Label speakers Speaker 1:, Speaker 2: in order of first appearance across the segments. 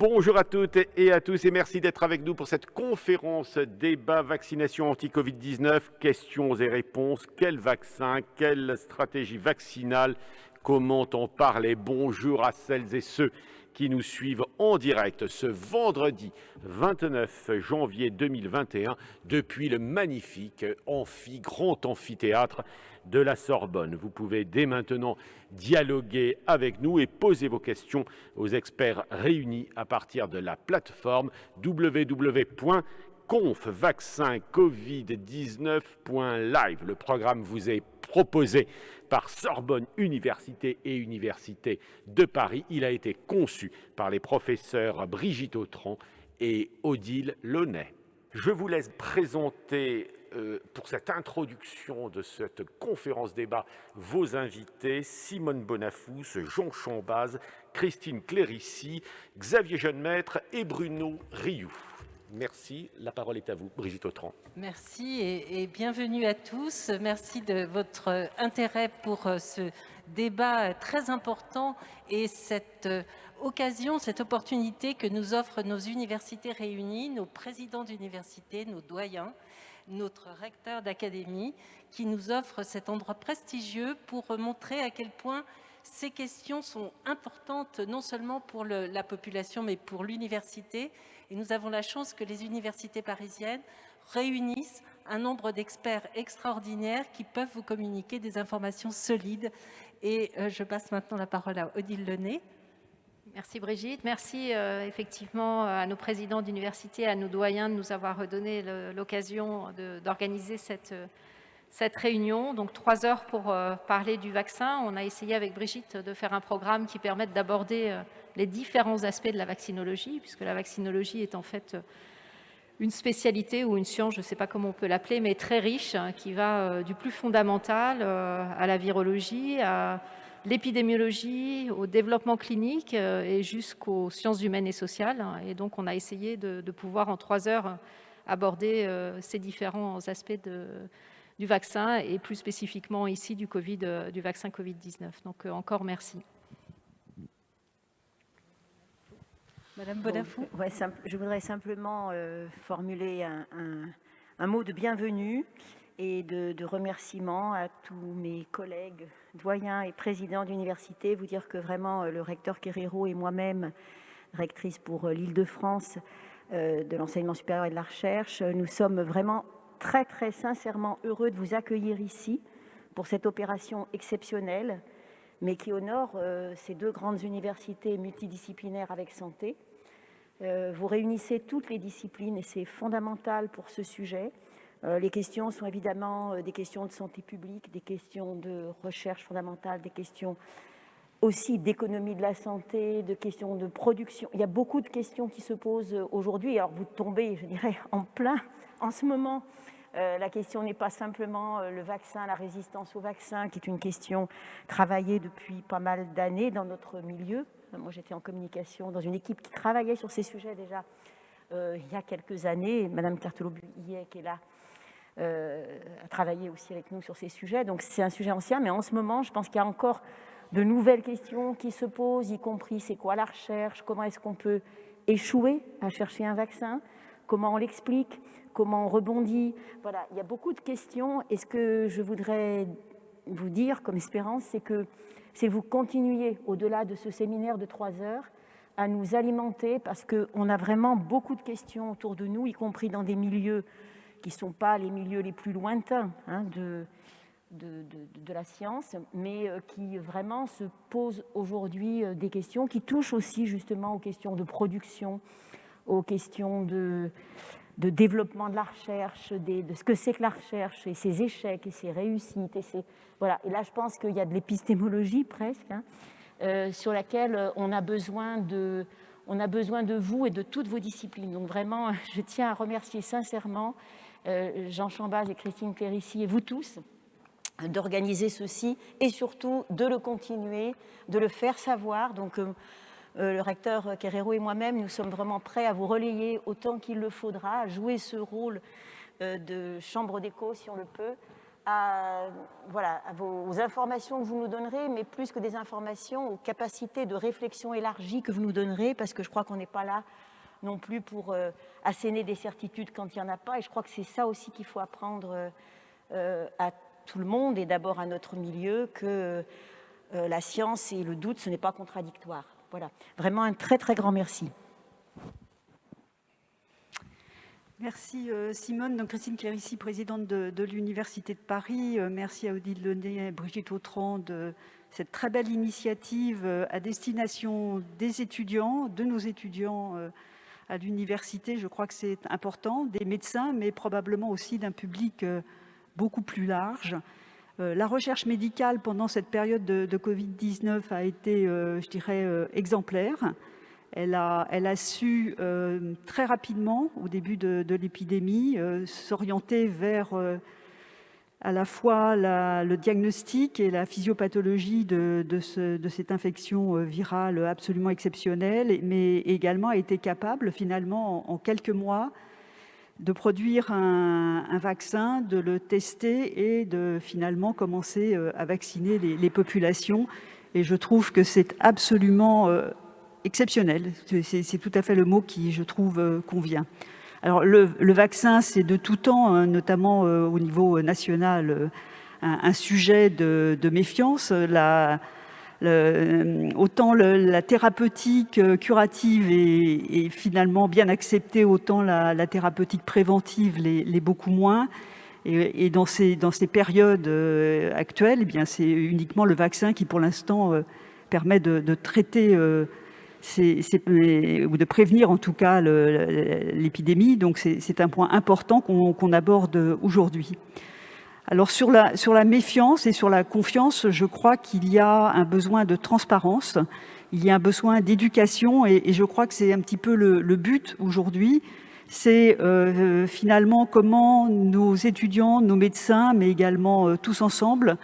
Speaker 1: Bonjour à toutes et à tous et merci d'être avec nous pour cette conférence débat vaccination anti-Covid-19, questions et réponses, quel vaccin, quelle stratégie vaccinale, comment en parler? Bonjour à celles et ceux qui nous suivent en direct ce vendredi 29 janvier 2021 depuis le magnifique amphi, grand amphithéâtre de la Sorbonne. Vous pouvez dès maintenant dialoguer avec nous et poser vos questions aux experts réunis à partir de la plateforme www.confvaccincovid19.live. Le programme vous est proposé par Sorbonne Université et Université de Paris. Il a été conçu par les professeurs Brigitte Autran et Odile Launay. Je vous laisse présenter euh, pour cette introduction de cette conférence débat vos invités, Simone Bonafous, Jean Chambaz, Christine Clérici, Xavier Jeunemaître et Bruno Rioux. Merci. La parole est à vous, Brigitte Autran.
Speaker 2: Merci et, bienvenue à tous. Merci de votre intérêt pour euh, ce débat très important et cette euh, occasion, cette opportunité que nous offrent nos universités réunies, nos présidents d'université, nos doyens, notre recteur d'académie, qui nous offre cet endroit prestigieux pour montrer à quel point ces questions sont importantes non seulement pour la population mais pour l'université. Et nous avons la chance que les universités parisiennes réunissent un nombre d'experts extraordinaires qui peuvent vous communiquer des informations solides. Et euh, je passe maintenant la parole à Odile Lenné.
Speaker 3: Merci Brigitte. Merci euh, effectivement à nos présidents d'université, à nos doyens de nous avoir redonné l'occasion d'organiser cette, cette réunion. Donc trois heures pour euh, parler du vaccin. On a essayé avec Brigitte de faire un programme qui permette d'aborder euh, les différents aspects de la vaccinologie, puisque la vaccinologie est en fait une spécialité ou une science, je ne sais pas comment on peut l'appeler, mais très riche, hein, qui va du plus fondamental à la virologie, à l'épidémiologie, au développement clinique euh, et jusqu'aux sciences humaines et sociales. Et donc, on a essayé de, pouvoir, en trois heures, aborder euh, ces différents aspects du vaccin et plus spécifiquement ici du, COVID, euh, du vaccin Covid-19. Donc, encore merci.
Speaker 2: Madame Bonafou
Speaker 4: Je voudrais simplement formuler un, mot de bienvenue et de, de remerciement à tous mes collègues doyen et président d'université, vous dire que vraiment euh, le recteur Querero et moi-même, rectrice pour euh, l'Île-de-France euh, de l'enseignement supérieur et de la recherche, nous sommes vraiment très très sincèrement heureux de vous accueillir ici pour cette opération exceptionnelle, mais qui honore ces deux grandes universités multidisciplinaires avec santé. Vous réunissez toutes les disciplines et c'est fondamental pour ce sujet. Euh, les questions sont évidemment euh, des questions de santé publique, des questions de recherche fondamentale, des questions aussi d'économie de la santé, de questions de production. Il y a beaucoup de questions qui se posent aujourd'hui. Alors vous tombez, je dirais, en plein en ce moment. Euh, la question n'est pas simplement le vaccin, la résistance au vaccin, qui est une question travaillée depuis pas mal d'années dans notre milieu. Moi, j'étais en communication dans une équipe qui travaillait sur ces sujets déjà il y a quelques années. Madame cartelot qui est là, euh, a travaillé aussi avec nous sur ces sujets. Donc c'est un sujet ancien, mais en ce moment, je pense qu'il y a encore de nouvelles questions qui se posent, y compris c'est quoi la recherche, comment est-ce qu'on peut échouer à chercher un vaccin, comment on l'explique, comment on rebondit. Voilà, il y a beaucoup de questions. Et ce que je voudrais vous dire comme espérance, c'est que c'est vous continuiez au-delà de ce séminaire de trois heures à nous alimenter parce qu'on a vraiment beaucoup de questions autour de nous, y compris dans des milieux qui ne sont pas les milieux les plus lointains hein, de, de, la science, mais euh, qui vraiment se posent aujourd'hui euh, des questions qui touchent aussi justement aux questions de production, aux questions de, de développement de la recherche, de ce que c'est que la recherche, et ses échecs, et ses réussites. Et, voilà. et là, je pense qu'il y a de l'épistémologie presque, hein, euh, sur laquelle on a besoin de... On a besoin de vous et de toutes vos disciplines. Donc vraiment, je tiens à remercier sincèrement Jean Chambaz et Christine et vous tous, d'organiser ceci et surtout de le continuer, de le faire savoir. Donc, euh, euh, le recteur Querero et moi-même, nous sommes vraiment prêts à vous relayer autant qu'il le faudra, à jouer ce rôle de chambre d'écho si on le peut, à, voilà, vos informations que vous nous donnerez, mais plus que des informations, aux capacités de réflexion élargie que vous nous donnerez, parce que je crois qu'on n'est pas là non plus pour euh, asséner des certitudes quand il n'y en a pas, et je crois que c'est ça aussi qu'il faut apprendre euh, à tout le monde, et d'abord à notre milieu, que euh, la science et le doute, ce n'est pas contradictoire. Voilà, vraiment un très très grand merci.
Speaker 5: Merci euh, Simone. Donc, Christine Clérici, présidente de, l'Université de Paris. Euh, merci à Odile Lenné et Brigitte Autran de cette très belle initiative euh, à destination des étudiants, de nos étudiants à l'université. Je crois que c'est important, des médecins, mais probablement aussi d'un public beaucoup plus large. La recherche médicale pendant cette période de, de Covid-19 a été, je dirais, exemplaire. Elle a, su euh, très rapidement, au début de, l'épidémie, euh, s'orienter vers euh, à la fois le diagnostic et la physiopathologie de, cette infection virale absolument exceptionnelle, mais également a été capable, finalement, en, quelques mois, de produire un, vaccin, de le tester et de finalement commencer à vacciner les, populations. Et je trouve que c'est absolument exceptionnel. C'est tout à fait le mot qui, je trouve, euh, convient. Alors, le, vaccin, c'est de tout temps, hein, notamment euh, au niveau national, euh, un, sujet de, méfiance. La, autant la thérapeutique curative est, finalement bien acceptée, autant la, thérapeutique préventive l'est beaucoup moins. Et, dans, ces, dans ces périodes actuelles, eh c'est uniquement le vaccin qui, pour l'instant, permet de traiter ou de prévenir en tout cas l'épidémie. Donc c'est un point important qu'on aborde aujourd'hui. Alors sur la, sur la méfiance et sur la confiance, je crois qu'il y a un besoin de transparence, il y a un besoin d'éducation et, je crois que c'est un petit peu le, but aujourd'hui. C'est euh, finalement comment nos étudiants, nos médecins, mais également euh, tous ensemble,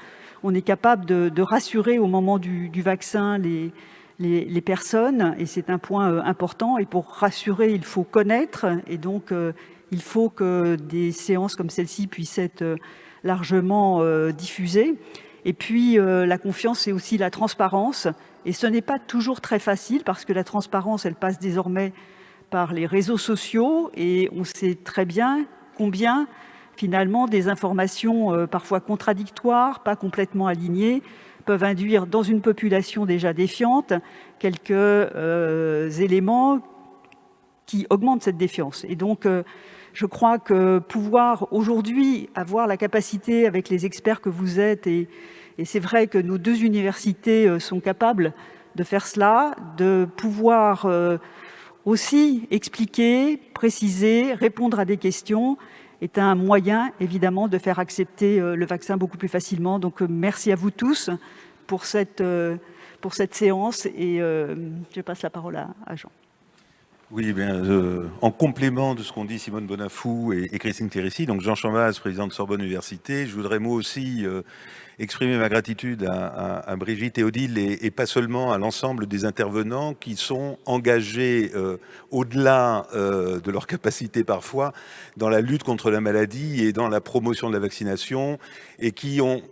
Speaker 5: on est capable de, rassurer au moment du, du vaccin les, les, personnes, et c'est un point euh, important. Et pour rassurer, il faut connaître, et donc euh, il faut que des séances comme celle-ci puissent être euh, largement diffusées. Et puis, la confiance, c'est aussi la transparence. Et ce n'est pas toujours très facile, parce que la transparence, elle passe désormais par les réseaux sociaux, et on sait très bien combien, finalement, des informations parfois contradictoires, pas complètement alignées, peuvent induire dans une population déjà défiante quelques euh, éléments qui augmentent cette défiance. Et donc, euh, je crois que pouvoir aujourd'hui avoir la capacité avec les experts que vous êtes, et, c'est vrai que nos deux universités euh, sont capables de faire cela, de pouvoir aussi expliquer, préciser, répondre à des questions, est un moyen, évidemment, de faire accepter euh, le vaccin beaucoup plus facilement. Donc, euh, merci à vous tous pour cette, euh, pour cette séance et je passe la parole à, Jean.
Speaker 6: Oui, bien, en complément de ce qu'ont dit Simone Bonafou et, Christine Thérissi, donc Jean Chambaz, président de Sorbonne Université, je voudrais moi aussi exprimer ma gratitude à, Brigitte et Odile et, pas seulement à l'ensemble des intervenants qui sont engagés euh, au-delà euh, de leur capacité parfois dans la lutte contre la maladie et dans la promotion de la vaccination et qui ont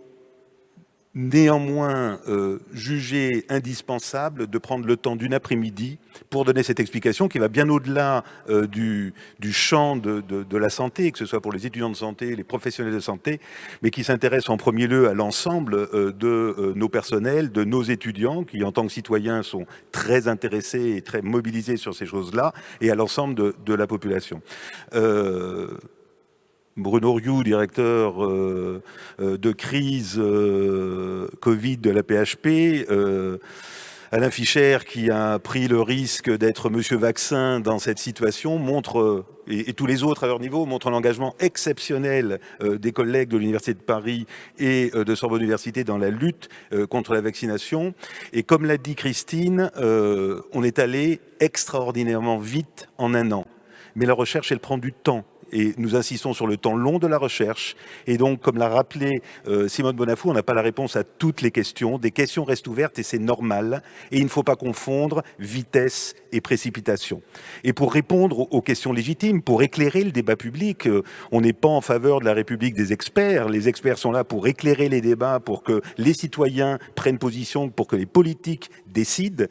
Speaker 6: néanmoins euh, jugé indispensable de prendre le temps d'une après-midi pour donner cette explication qui va bien au-delà euh, du, champ de, la santé, que ce soit pour les étudiants de santé, les professionnels de santé, mais qui s'intéresse en premier lieu à l'ensemble euh, de nos personnels, de nos étudiants, qui en tant que citoyens sont très intéressés et très mobilisés sur ces choses-là, et à l'ensemble de, la population. Bruno Rioux, directeur euh, euh, de crise euh, Covid de la PHP, Alain Fischer, qui a pris le risque d'être monsieur vaccin dans cette situation, montre, et, tous les autres à leur niveau, montrent l'engagement exceptionnel des collègues de l'Université de Paris et de Sorbonne Université dans la lutte contre la vaccination. Et comme l'a dit Christine, on est allé extraordinairement vite en un an mais la recherche, elle prend du temps. Et nous insistons sur le temps long de la recherche. Et donc, comme l'a rappelé euh, Simone Bonafou, on n'a pas la réponse à toutes les questions. Des questions restent ouvertes et c'est normal. Et il ne faut pas confondre vitesse et précipitation. Et pour répondre aux questions légitimes, pour éclairer le débat public, euh, on n'est pas en faveur de la République des experts. Les experts sont là pour éclairer les débats, pour que les citoyens prennent position, pour que les politiques décident.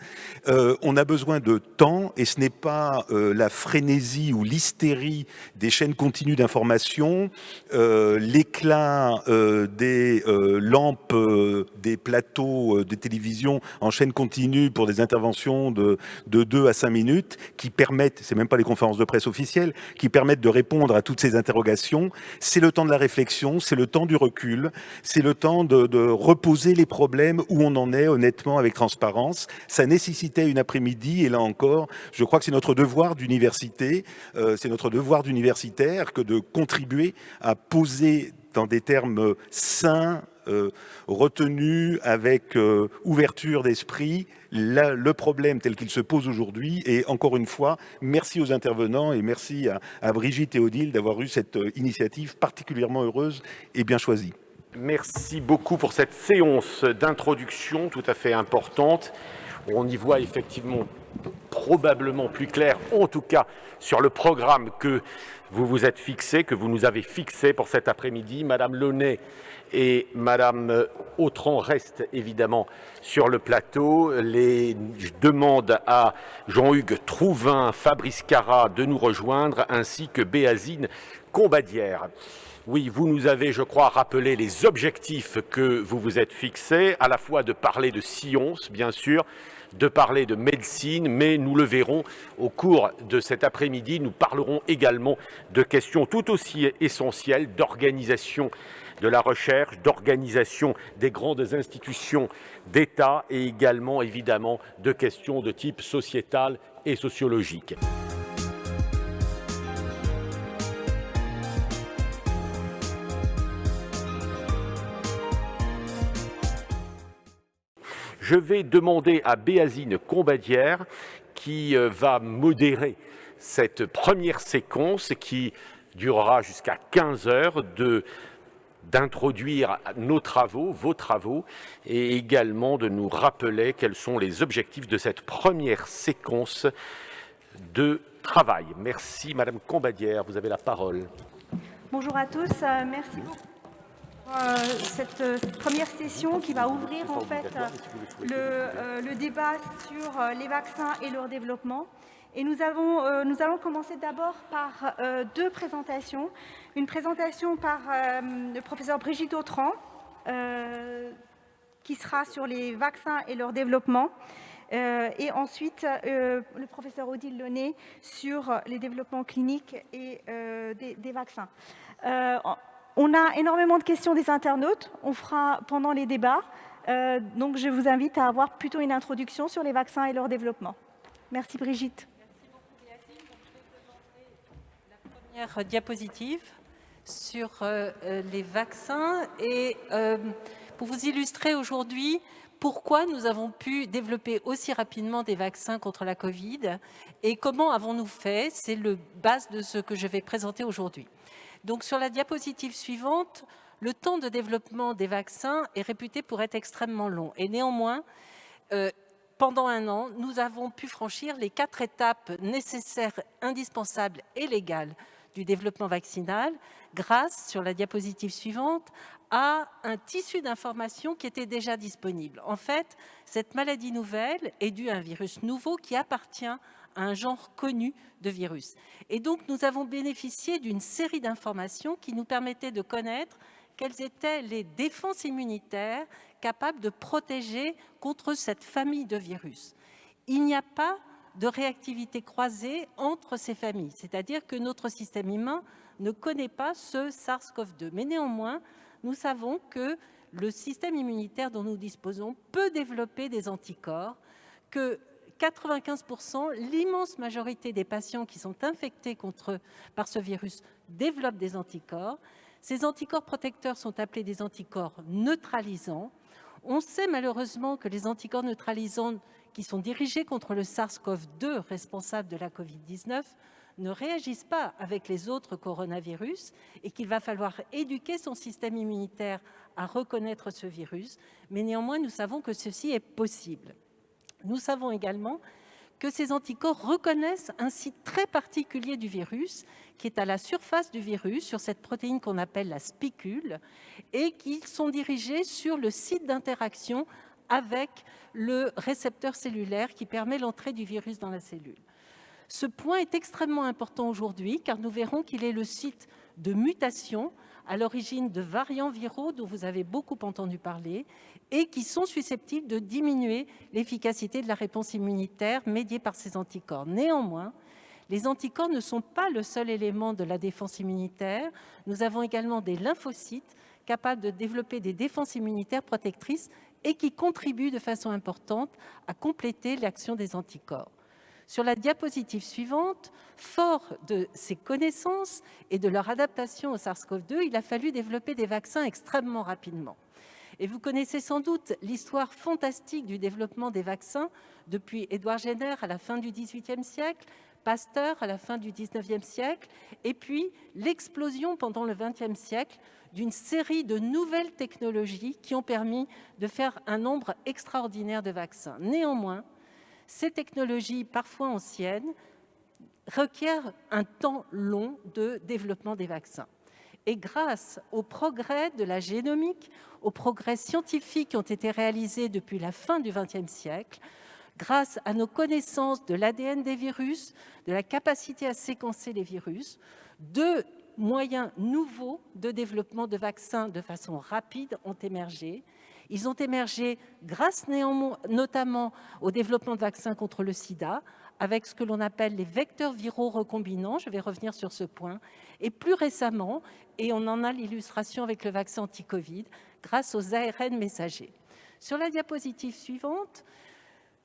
Speaker 6: Euh, on a besoin de temps et ce n'est pas la frénésie ou l'hystérie des chaînes continues d'information, euh, l'éclat euh, des euh, lampes des plateaux de télévision en chaîne continue pour des interventions de, de 2 à 5 minutes qui permettent, c'est même pas les conférences de presse officielles, qui permettent de répondre à toutes ces interrogations. C'est le temps de la réflexion, c'est le temps du recul, c'est le temps de, de reposer les problèmes où on en est honnêtement avec transparence. Ça nécessitait une après-midi et là encore, je crois que c'est notre devoir d'université, c'est notre devoir que de contribuer à poser dans des termes sains, euh, retenus, avec euh, ouverture d'esprit, le problème tel qu'il se pose aujourd'hui. Et encore une fois, merci aux intervenants et merci à, à Brigitte et Odile d'avoir eu cette euh, initiative particulièrement heureuse et bien choisie.
Speaker 1: Merci beaucoup pour cette séance d'introduction tout à fait importante. On y voit effectivement probablement plus clair, en tout cas sur le programme que vous vous êtes fixé, que vous nous avez fixé pour cet après-midi. Madame Launay et Madame Autran restent évidemment sur le plateau. Les demandes à Jean-Hugues Trouvin, Fabrice Cara de nous rejoindre, ainsi que Béazine Combadière. Oui, vous nous avez, je crois, rappelé les objectifs que vous vous êtes fixés, à la fois de parler de science, bien sûr, de parler de médecine, mais nous le verrons au cours de cet après-midi. Nous parlerons également de questions tout aussi essentielles d'organisation de la recherche, d'organisation des grandes institutions d'État et également évidemment de questions de type sociétal et sociologique. Je vais demander à Béazine Combadière qui euh, va modérer cette première séquence qui durera jusqu'à 15 heures d'introduire nos travaux, vos travaux, et également de nous rappeler quels sont les objectifs de cette première séquence de travail. Merci Madame Combadière, vous avez la parole.
Speaker 7: Bonjour à tous, euh, merci beaucoup. Euh, cette, première session qui va ouvrir en fait euh, le, débat sur euh, les vaccins et leur développement. Et nous, avons, nous allons commencer d'abord par deux présentations. Une présentation par le professeur Brigitte Autran, qui sera sur les vaccins et leur développement. et ensuite, le professeur Odile Launay sur les développements cliniques et des, des, vaccins. On a énormément de questions des internautes. On fera pendant les débats. Euh, donc, je vous invite à avoir plutôt une introduction sur les vaccins et leur développement. Merci Brigitte.
Speaker 2: Merci beaucoup je vais présenter la première diapositive sur euh, euh, les vaccins et pour vous illustrer aujourd'hui pourquoi nous avons pu développer aussi rapidement des vaccins contre la Covid et comment avons-nous fait. C'est le base de ce que je vais présenter aujourd'hui. Donc sur la diapositive suivante, le temps de développement des vaccins est réputé pour être extrêmement long. Et néanmoins, euh, pendant un an, nous avons pu franchir les quatre étapes nécessaires, indispensables et légales du développement vaccinal grâce, sur la diapositive suivante, à un tissu d'informations qui était déjà disponible. En fait, cette maladie nouvelle est due à un virus nouveau qui appartient un genre connu de virus. Et donc, nous avons bénéficié d'une série d'informations qui nous permettaient de connaître quelles étaient les défenses immunitaires capables de protéger contre cette famille de virus. Il n'y a pas de réactivité croisée entre ces familles, c'est-à-dire que notre système humain ne connaît pas ce SARS-CoV-2. Mais néanmoins, nous savons que le système immunitaire dont nous disposons peut développer des anticorps, que 95%, l'immense majorité des patients qui sont infectés contre, par ce virus développent des anticorps. Ces anticorps protecteurs sont appelés des anticorps neutralisants. On sait malheureusement que les anticorps neutralisants qui sont dirigés contre le SARS-CoV-2 responsable de la Covid-19 ne réagissent pas avec les autres coronavirus et qu'il va falloir éduquer son système immunitaire à reconnaître ce virus, mais néanmoins, nous savons que ceci est possible. Nous savons également que ces anticorps reconnaissent un site très particulier du virus, qui est à la surface du virus, sur cette protéine qu'on appelle la spicule, et qui sont dirigés sur le site d'interaction avec le récepteur cellulaire qui permet l'entrée du virus dans la cellule. Ce point est extrêmement important aujourd'hui, car nous verrons qu'il est le site de mutation à l'origine de variants viraux dont vous avez beaucoup entendu parler et qui sont susceptibles de diminuer l'efficacité de la réponse immunitaire médiée par ces anticorps. Néanmoins, les anticorps ne sont pas le seul élément de la défense immunitaire. Nous avons également des lymphocytes capables de développer des défenses immunitaires protectrices et qui contribuent de façon importante à compléter l'action des anticorps. Sur la diapositive suivante, fort de ces connaissances et de leur adaptation au SARS-CoV-2, il a fallu développer des vaccins extrêmement rapidement. Et vous connaissez sans doute l'histoire fantastique du développement des vaccins depuis Édouard Jenner à la fin du XVIIIe siècle, Pasteur à la fin du XIXe siècle, et puis l'explosion pendant le XXe siècle d'une série de nouvelles technologies qui ont permis de faire un nombre extraordinaire de vaccins. Néanmoins, ces technologies, parfois anciennes, requièrent un temps long de développement des vaccins. Et grâce aux progrès de la génomique, aux progrès scientifiques qui ont été réalisés depuis la fin du XXe siècle, grâce à nos connaissances de l'ADN des virus, de la capacité à séquencer les virus, deux moyens nouveaux de développement de vaccins de façon rapide ont émergé. Ils ont émergé grâce notamment au développement de vaccins contre le sida, avec ce que l'on appelle les vecteurs viraux recombinants, je vais revenir sur ce point, et plus récemment, et on en a l'illustration avec le vaccin anti-Covid, grâce aux ARN messagers. Sur la diapositive suivante,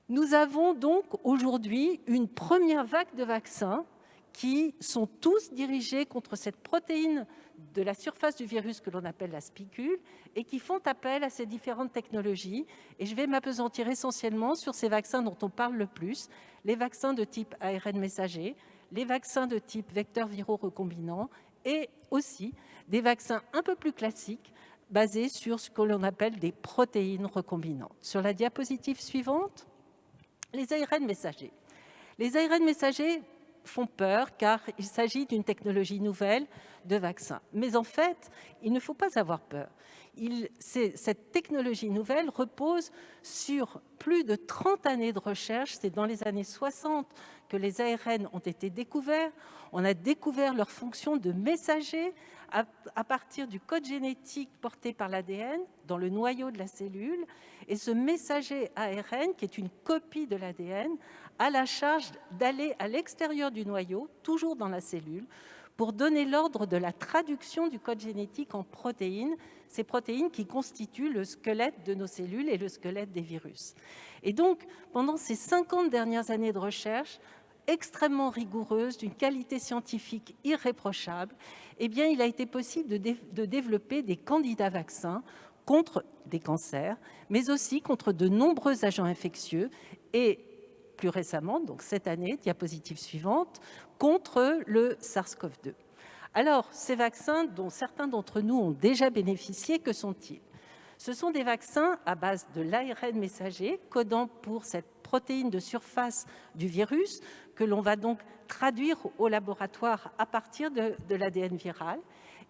Speaker 2: nous avons donc aujourd'hui une première vague de vaccins qui sont tous dirigés contre cette protéine de la surface du virus que l'on appelle la spicule et qui font appel à ces différentes technologies. Et je vais m'apesantir essentiellement sur ces vaccins dont on parle le plus, les vaccins de type ARN messager, les vaccins de type vecteurs viraux recombinants et aussi des vaccins un peu plus classiques basés sur ce que l'on appelle des protéines recombinantes. Sur la diapositive suivante, les ARN messagers. Les ARN messagers font peur car il s'agit d'une technologie nouvelle de vaccin. Mais en fait, il ne faut pas avoir peur. Cette technologie nouvelle repose sur plus de 30 années de recherche. C'est dans les années 60 que les ARN ont été découverts. On a découvert leur fonction de messager à, à partir du code génétique porté par l'ADN dans le noyau de la cellule. Et ce messager ARN, qui est une copie de l'ADN, a la charge d'aller à l'extérieur du noyau, toujours dans la cellule, pour donner l'ordre de la traduction du code génétique en protéines, ces protéines qui constituent le squelette de nos cellules et le squelette des virus. Et donc, pendant ces 50 dernières années de recherche, extrêmement rigoureuse, d'une qualité scientifique irréprochable, eh bien, il a été possible de, de développer des candidats vaccins contre des cancers, mais aussi contre de nombreux agents infectieux et plus récemment, donc cette année, diapositive suivante, contre le SARS-CoV-2. Alors, ces vaccins dont certains d'entre nous ont déjà bénéficié, que sont-ils? Ce sont des vaccins à base de l'ARN messager, codant pour cette protéine de surface du virus, que l'on va donc traduire au laboratoire à partir de, l'ADN viral,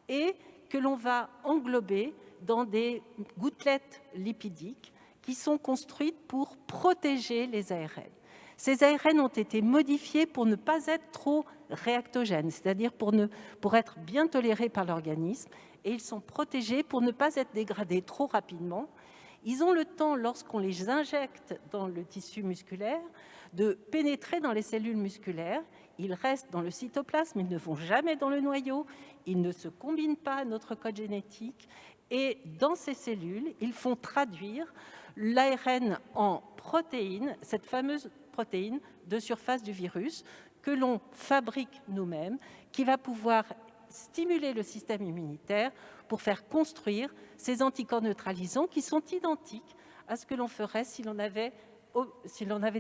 Speaker 2: et que l'on va englober dans des gouttelettes lipidiques qui sont construites pour protéger les ARN. Ces ARN ont été modifiés pour ne pas être trop réactogènes, c'est-à-dire pour, être bien tolérés par l'organisme, et ils sont protégés pour ne pas être dégradés trop rapidement. Ils ont le temps, lorsqu'on les injecte dans le tissu musculaire, de pénétrer dans les cellules musculaires. Ils restent dans le cytoplasme, ils ne vont jamais dans le noyau, ils ne se combinent pas à notre code génétique. Et dans ces cellules, ils font traduire l'ARN en protéines, cette fameuse protéine de surface du virus que l'on fabrique nous-mêmes, qui va pouvoir stimuler le système immunitaire pour faire construire ces anticorps neutralisants qui sont identiques à ce que l'on ferait si l'on avait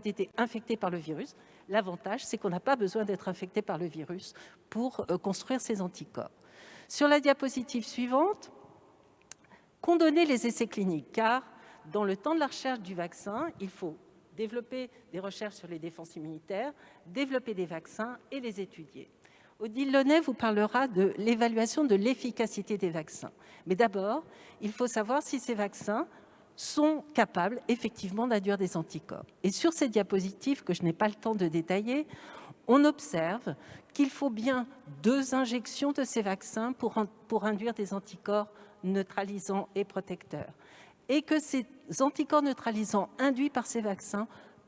Speaker 2: été infecté par le virus. L'avantage, c'est qu'on n'a pas besoin d'être infecté par le virus pour euh, construire ces anticorps. Sur la diapositive suivante, donné les essais cliniques Car dans le temps de la recherche du vaccin, il faut développer des recherches sur les défenses immunitaires, développer des vaccins et les étudier. Odile Launay vous parlera de l'évaluation de l'efficacité des vaccins. Mais d'abord, il faut savoir si ces vaccins sont capables effectivement d'induire des anticorps. Et sur ces diapositives, que je n'ai pas le temps de détailler, on observe qu'il faut bien deux injections de ces vaccins pour, pour induire des anticorps neutralisants et protecteurs. Et que ces anticorps neutralisants induits par ces vaccins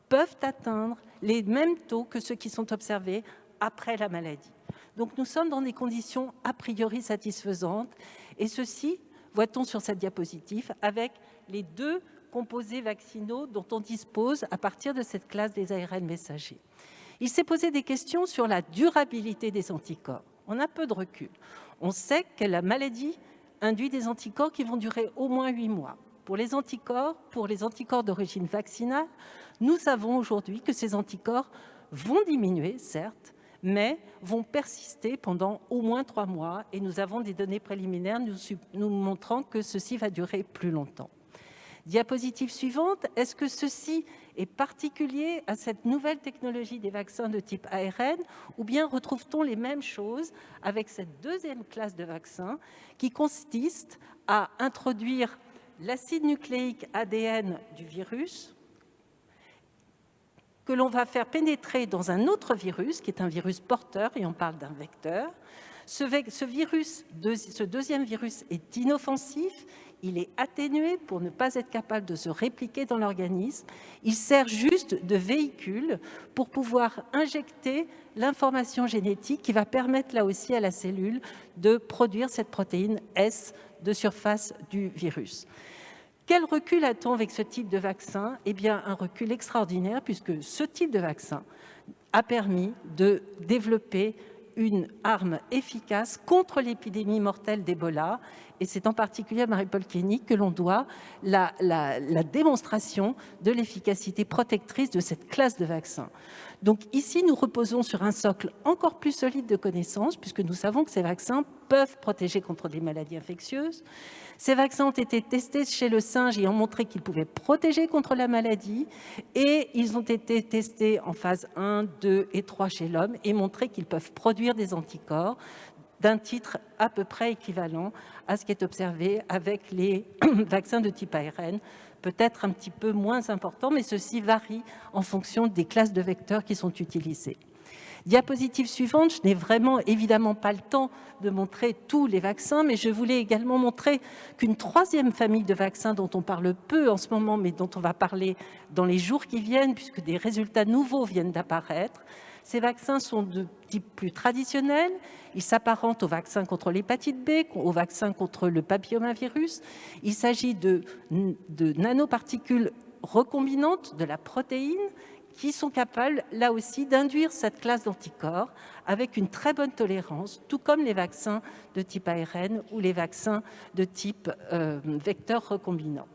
Speaker 2: peuvent atteindre les mêmes taux que ceux qui sont observés après la maladie. Donc nous sommes dans des conditions a priori satisfaisantes, et ceci, voit-on sur cette diapositive, avec les deux composés vaccinaux dont on dispose à partir de cette classe des ARN messagers. Il s'est posé des questions sur la durabilité des anticorps. On a peu de recul. On sait que la maladie induit des anticorps qui vont durer au moins huit mois. Pour les anticorps, pour les anticorps d'origine vaccinale, nous savons aujourd'hui que ces anticorps vont diminuer, certes, mais vont persister pendant au moins trois mois. Et nous avons des données préliminaires nous, nous montrant que ceci va durer plus longtemps. Diapositive suivante, est-ce que ceci est particulier à cette nouvelle technologie des vaccins de type ARN ou bien retrouve-t-on les mêmes choses avec cette deuxième classe de vaccins qui consiste à introduire l'acide nucléique ADN du virus que l'on va faire pénétrer dans un autre virus, qui est un virus porteur, et on parle d'un vecteur. Ce, virus, ce deuxième virus est inoffensif, il est atténué pour ne pas être capable de se répliquer dans l'organisme. Il sert juste de véhicule pour pouvoir injecter l'information génétique qui va permettre là aussi à la cellule de produire cette protéine S de surface du virus. Quel recul a-t-on avec ce type de vaccin? Eh bien, un recul extraordinaire puisque ce type de vaccin a permis de développer une arme efficace contre l'épidémie mortelle d'Ebola. Et c'est en particulier à Marie-Paul Kenny que l'on doit la, la démonstration de l'efficacité protectrice de cette classe de vaccins. Donc ici, nous reposons sur un socle encore plus solide de connaissances, puisque nous savons que ces vaccins peuvent protéger contre des maladies infectieuses. Ces vaccins ont été testés chez le singe et ont montré qu'ils pouvaient protéger contre la maladie. Et ils ont été testés en phase 1, 2 et 3 chez l'homme et montré qu'ils peuvent produire des anticorps d'un titre à peu près équivalent à ce qui est observé avec les vaccins de type ARN, peut-être un petit peu moins important, mais ceci varie en fonction des classes de vecteurs qui sont utilisées. Diapositive suivante, je n'ai vraiment évidemment pas le temps de montrer tous les vaccins, mais je voulais également montrer qu'une troisième famille de vaccins dont on parle peu en ce moment, mais dont on va parler dans les jours qui viennent, puisque des résultats nouveaux viennent d'apparaître, ces vaccins sont de type plus traditionnel. Ils s'apparentent aux vaccins contre l'hépatite B, aux vaccins contre le papillomavirus. Il s'agit de, nanoparticules recombinantes de la protéine qui sont capables, là aussi, d'induire cette classe d'anticorps avec une très bonne tolérance, tout comme les vaccins de type ARN ou les vaccins de type euh, vecteur recombinant.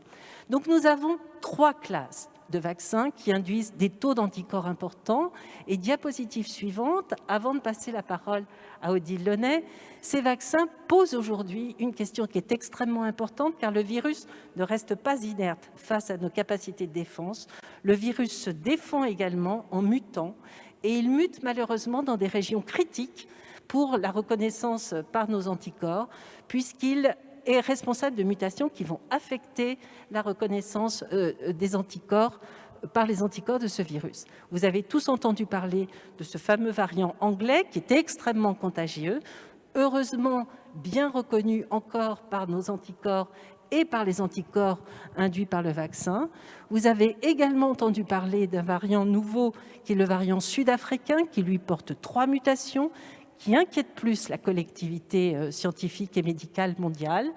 Speaker 2: Donc nous avons trois classes de vaccins qui induisent des taux d'anticorps importants. Et diapositive suivante, avant de passer la parole à Odile Launay, ces vaccins posent aujourd'hui une question qui est extrêmement importante car le virus ne reste pas inerte face à nos capacités de défense. Le virus se défend également en mutant et il mute malheureusement dans des régions critiques pour la reconnaissance par nos anticorps, puisqu'il est responsable de mutations qui vont affecter la reconnaissance euh, des anticorps par les anticorps de ce virus. Vous avez tous entendu parler de ce fameux variant anglais qui est extrêmement contagieux, heureusement bien reconnu encore par nos anticorps et par les anticorps induits par le vaccin. Vous avez également entendu parler d'un variant nouveau qui est le variant sud-africain qui lui porte trois mutations qui inquiète plus la collectivité euh, scientifique et médicale mondiale,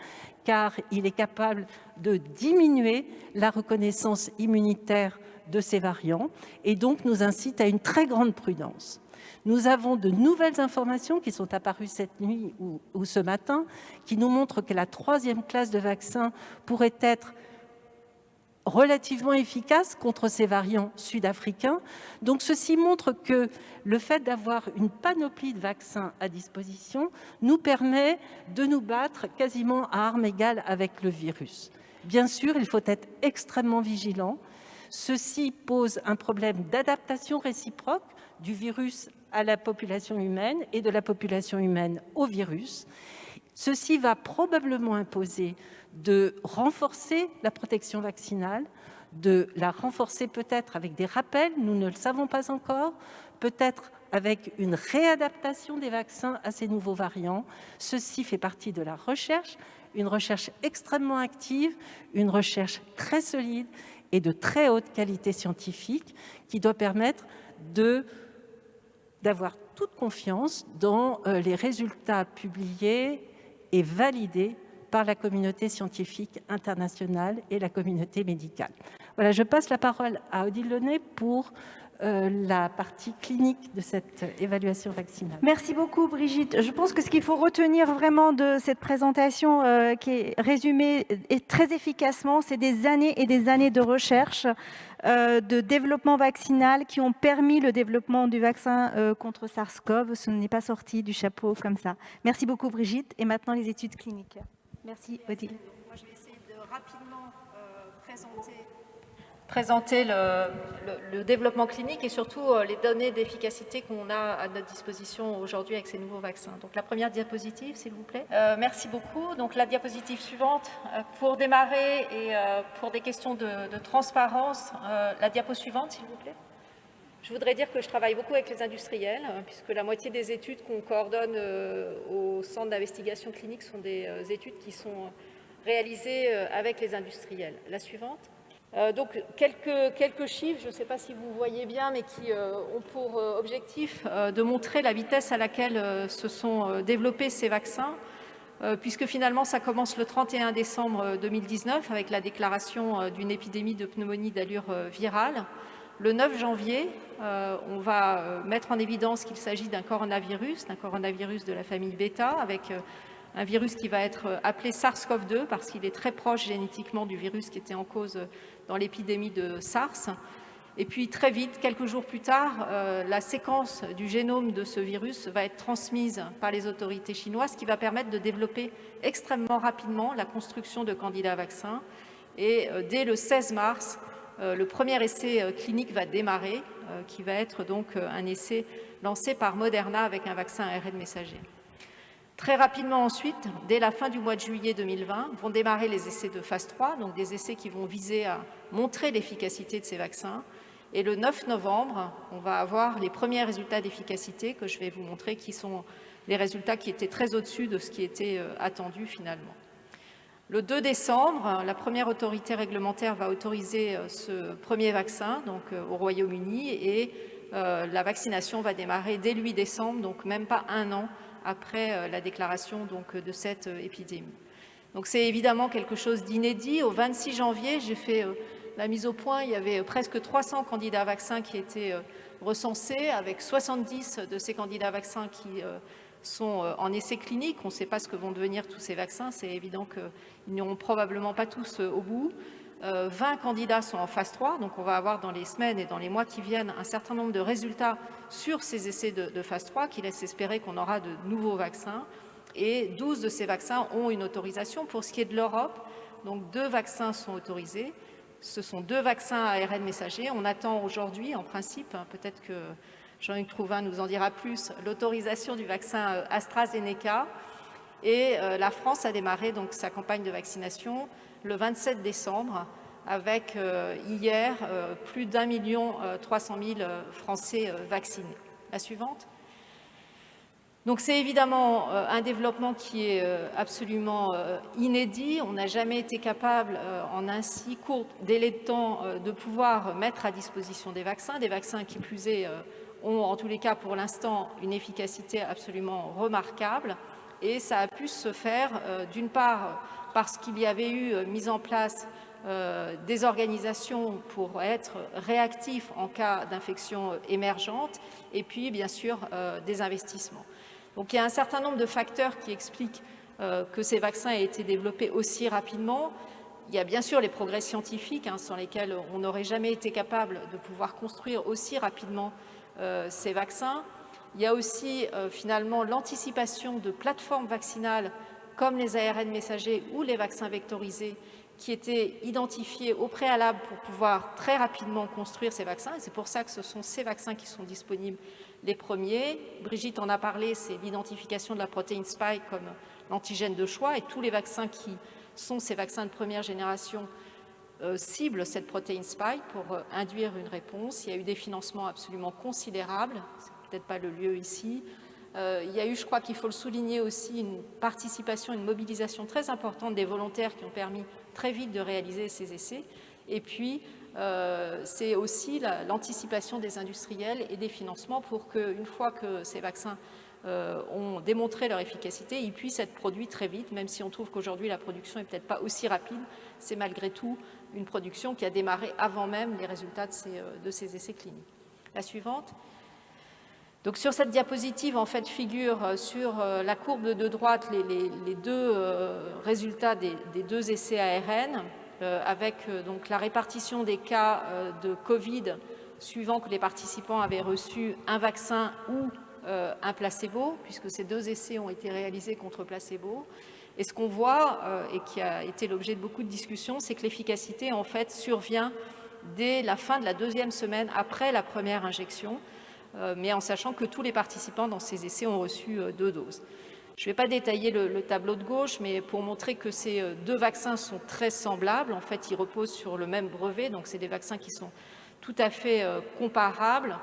Speaker 2: car il est capable de diminuer la reconnaissance immunitaire de ces variants et donc nous incite à une très grande prudence. Nous avons de nouvelles informations qui sont apparues cette nuit ou, ou ce matin qui nous montrent que la troisième classe de vaccins pourrait être relativement efficace contre ces variants sud-africains. Donc ceci montre que le fait d'avoir une panoplie de vaccins à disposition nous permet de nous battre quasiment à armes égales avec le virus. Bien sûr, il faut être extrêmement vigilant. Ceci pose un problème d'adaptation réciproque du virus à la population humaine et de la population humaine au virus. Ceci va probablement imposer de renforcer la protection vaccinale, de la renforcer peut-être avec des rappels, nous ne le savons pas encore, peut-être avec une réadaptation des vaccins à ces nouveaux variants. Ceci fait partie de la recherche, une recherche extrêmement active, une recherche très solide et de très haute qualité scientifique qui doit permettre d'avoir toute confiance dans euh, les résultats publiés et validés par la communauté scientifique internationale et la communauté médicale. Voilà, je passe la parole à Odile Launay pour euh, la partie clinique de cette évaluation vaccinale.
Speaker 7: Merci beaucoup Brigitte. Je pense que ce qu'il faut retenir vraiment de cette présentation euh, qui est résumée et très efficacement, c'est des années et des années de recherche, euh, de développement vaccinal qui ont permis le développement du vaccin contre SARS-CoV. Ce n'est pas sorti du chapeau comme ça. Merci beaucoup Brigitte. Et maintenant les études cliniques. Merci Odile.
Speaker 3: Moi, je vais essayer de rapidement présenter présenter le, développement clinique et surtout euh, les données d'efficacité qu'on a à notre disposition aujourd'hui avec ces nouveaux vaccins. Donc la première diapositive, s'il vous plaît. Euh, merci beaucoup. Donc la diapositive suivante. Euh, pour démarrer et pour des questions de, transparence, la diapo suivante, s'il vous plaît. Je voudrais dire que je travaille beaucoup avec les industriels, puisque la moitié des études qu'on coordonne au centre d'investigation clinique sont des études qui sont réalisées avec les industriels. La suivante. Euh, donc quelques, quelques, chiffres, je ne sais pas si vous voyez bien, mais qui euh, ont pour euh, objectif de montrer la vitesse à laquelle se sont développés ces vaccins, puisque finalement ça commence le 31 décembre 2019 avec la déclaration d'une épidémie de pneumonie d'allure virale. Le 9 janvier, on va mettre en évidence qu'il s'agit d'un coronavirus, d'un coronavirus de la famille bêta, avec un virus qui va être appelé SARS-CoV-2 parce qu'il est très proche génétiquement du virus qui était en cause dans l'épidémie de SARS. Et puis très vite, quelques jours plus tard, euh, la séquence du génome de ce virus va être transmise par les autorités chinoises, ce qui va permettre de développer extrêmement rapidement la construction de candidats vaccins. Et euh, dès le 16 mars, euh, le premier essai clinique va démarrer, qui va être donc un essai lancé par Moderna avec un vaccin ARN messager. Très rapidement ensuite, dès la fin du mois de juillet 2020, vont démarrer les essais de phase 3, donc des essais qui vont viser à montrer l'efficacité de ces vaccins. Et le 9 novembre, on va avoir les premiers résultats d'efficacité que je vais vous montrer, qui sont les résultats qui étaient très au-dessus de ce qui était euh, attendu finalement. Le 2 décembre, la première autorité réglementaire va autoriser euh, ce premier vaccin donc, euh, au Royaume-Uni et la vaccination va démarrer dès le 8 décembre, donc même pas un an après euh, la déclaration donc, de cette euh, épidémie. Donc c'est évidemment quelque chose d'inédit. Au 26 janvier, j'ai fait euh, la mise au point, il y avait presque 300 candidats vaccins qui étaient recensés, avec 70 de ces candidats vaccins qui sont en essai clinique. On ne sait pas ce que vont devenir tous ces vaccins. C'est évident qu'ils n'iront probablement pas tous au bout. 20 euh, candidats sont en phase 3, donc on va avoir dans les semaines et dans les mois qui viennent un certain nombre de résultats sur ces essais de, phase 3 qui laissent espérer qu'on aura de nouveaux vaccins. Et 12 de ces vaccins ont une autorisation. Pour ce qui est de l'Europe, donc deux vaccins sont autorisés. Ce sont deux vaccins ARN messager. On attend aujourd'hui, en principe, hein, peut-être que Jean-Luc Trouvin nous en dira plus, l'autorisation du vaccin euh, AstraZeneca. Et euh, la France a démarré donc sa campagne de vaccination le 27 décembre avec euh, hier euh, plus d'un million euh, trois cent mille Français vaccinés. La suivante. Donc c'est évidemment un développement qui est absolument inédit. On n'a jamais été capable en un si court délai de temps de pouvoir mettre à disposition des vaccins, des vaccins qui plus est ont en tous les cas pour l'instant une efficacité absolument remarquable et ça a pu se faire d'une part parce qu'il y avait eu euh, mise en place euh, des organisations pour être réactifs en cas d'infection euh, émergente et puis bien sûr des investissements. Donc il y a un certain nombre de facteurs qui expliquent que ces vaccins aient été développés aussi rapidement. il y a bien sûr les progrès scientifiques hein, sans lesquels on n'aurait jamais été capable de pouvoir construire aussi rapidement ces vaccins. Il y a aussi finalement l'anticipation de plateformes vaccinales comme les ARN messagers ou les vaccins vectorisés qui étaient identifiés au préalable pour pouvoir très rapidement construire ces vaccins. C'est pour ça que ce sont ces vaccins qui sont disponibles les premiers. Brigitte en a parlé, c'est l'identification de la protéine spike comme l'antigène de choix. Et tous les vaccins qui sont ces vaccins de première génération euh, ciblent cette protéine spike pour euh, induire une réponse. Il y a eu des financements absolument considérables, c'est peut-être pas le lieu ici, euh, il y a eu, je crois qu'il faut le souligner aussi, une participation, une mobilisation très importante des volontaires qui ont permis très vite de réaliser ces essais. Et puis, euh, c'est aussi l'anticipation des industriels et des financements pour qu'une fois que ces vaccins euh, ont démontré leur efficacité, ils puissent être produits très vite, même si on trouve qu'aujourd'hui la production n'est peut-être pas aussi rapide, c'est malgré tout une production qui a démarré avant même les résultats de ces, de ces essais cliniques. La suivante. Donc sur cette diapositive, en fait, figure euh, sur euh, la courbe de droite les, deux euh, résultats des, deux essais ARN, avec donc la répartition des cas de Covid suivant que les participants avaient reçu un vaccin ou un placebo, puisque ces deux essais ont été réalisés contre placebo. Et ce qu'on voit, et qui a été l'objet de beaucoup de discussions, c'est que l'efficacité, en fait, survient dès la fin de la deuxième semaine après la première injection, mais en sachant que tous les participants dans ces essais ont reçu euh, deux doses. Je ne vais pas détailler le, tableau de gauche, mais pour montrer que ces euh, deux vaccins sont très semblables, en fait, ils reposent sur le même brevet, donc c'est des vaccins qui sont tout à fait comparables.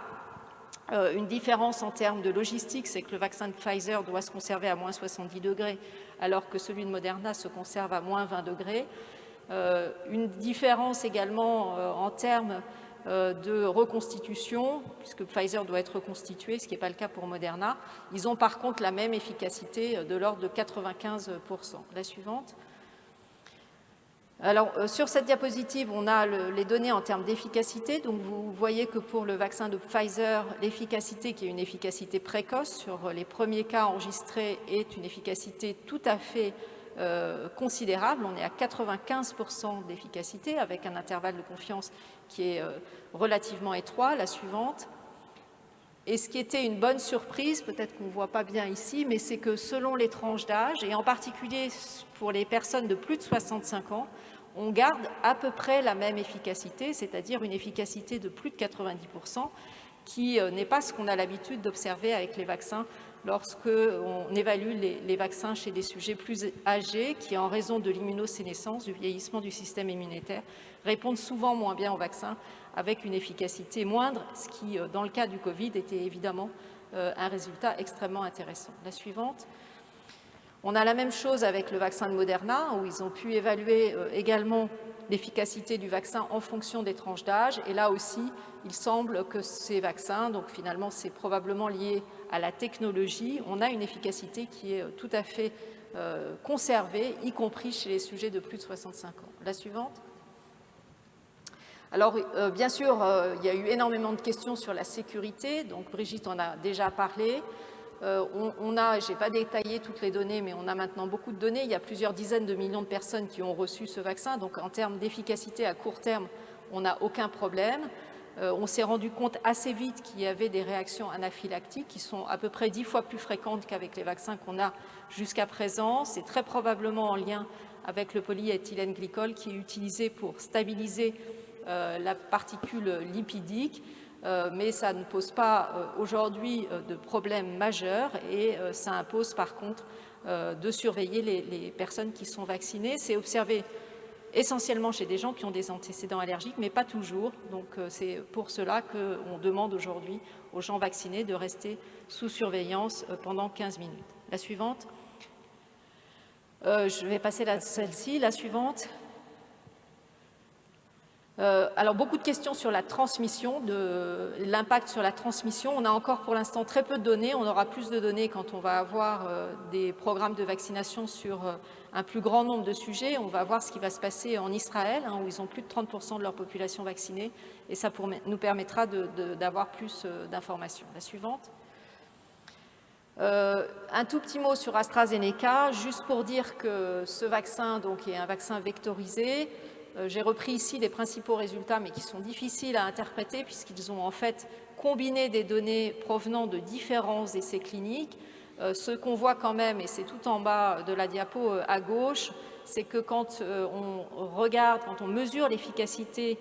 Speaker 3: une différence en termes de logistique, c'est que le vaccin de Pfizer doit se conserver à moins 70 degrés, alors que celui de Moderna se conserve à moins 20 degrés. une différence également en termes euh, de reconstitution, puisque Pfizer doit être reconstitué, ce qui n'est pas le cas pour Moderna. Ils ont par contre la même efficacité euh, de l'ordre de 95%. La suivante. Alors, euh, sur cette diapositive, on a les données en termes d'efficacité. Donc, vous voyez que pour le vaccin de Pfizer, l'efficacité, qui est une efficacité précoce sur les premiers cas enregistrés, est une efficacité tout à fait considérable. On est à 95% d'efficacité avec un intervalle de confiance qui est euh, relativement étroit, la suivante. Et ce qui était une bonne surprise, peut-être qu'on ne voit pas bien ici, mais c'est que selon les tranches d'âge, et en particulier pour les personnes de plus de 65 ans, on garde à peu près la même efficacité, c'est-à-dire une efficacité de plus de 90%, qui euh, n'est pas ce qu'on a l'habitude d'observer avec les vaccins lorsqu'on évalue les, vaccins chez des sujets plus âgés qui, en raison de l'immunosénescence, du vieillissement du système immunitaire, répondent souvent moins bien aux vaccins avec une efficacité moindre, ce qui, euh, dans le cas du Covid, était évidemment euh, un résultat extrêmement intéressant. La suivante. On a la même chose avec le vaccin de Moderna, où ils ont pu évaluer euh, également l'efficacité du vaccin en fonction des tranches d'âge. Et là aussi, il semble que ces vaccins, donc finalement c'est probablement lié à la technologie, on a une efficacité qui est tout à fait conservée, y compris chez les sujets de plus de 65 ans. La suivante. Alors, euh, bien sûr, euh, il y a eu énormément de questions sur la sécurité, donc Brigitte en a déjà parlé. Euh, on, a, je n'ai pas détaillé toutes les données, mais on a maintenant beaucoup de données. Il y a plusieurs dizaines de millions de personnes qui ont reçu ce vaccin, donc en termes d'efficacité à court terme, on n'a aucun problème. on s'est rendu compte assez vite qu'il y avait des réactions anaphylactiques qui sont à peu près dix fois plus fréquentes qu'avec les vaccins qu'on a jusqu'à présent. C'est très probablement en lien avec le polyéthylène glycol qui est utilisé pour stabiliser la particule lipidique, euh, mais ça ne pose pas euh, aujourd'hui de problème majeur et ça impose par contre de surveiller les, personnes qui sont vaccinées. C'est observé essentiellement chez des gens qui ont des antécédents allergiques, mais pas toujours. Donc c'est pour cela qu'on demande aujourd'hui aux gens vaccinés de rester sous surveillance pendant 15 minutes. La suivante. je vais passer celle-ci. La suivante. Euh, alors, beaucoup de questions sur la transmission, l'impact sur la transmission. On a encore pour l'instant très peu de données. On aura plus de données quand on va avoir euh, des programmes de vaccination sur euh, un plus grand nombre de sujets. On va voir ce qui va se passer en Israël, hein, où ils ont plus de 30% de leur population vaccinée. Et ça nous permettra d'avoir plus d'informations. La suivante. un tout petit mot sur AstraZeneca, juste pour dire que ce vaccin donc, est un vaccin vectorisé. J'ai repris ici les principaux résultats, mais qui sont difficiles à interpréter puisqu'ils ont en fait combiné des données provenant de différents essais cliniques. ce qu'on voit quand même, et c'est tout en bas de la diapo à gauche, c'est que quand on regarde, quand on mesure l'efficacité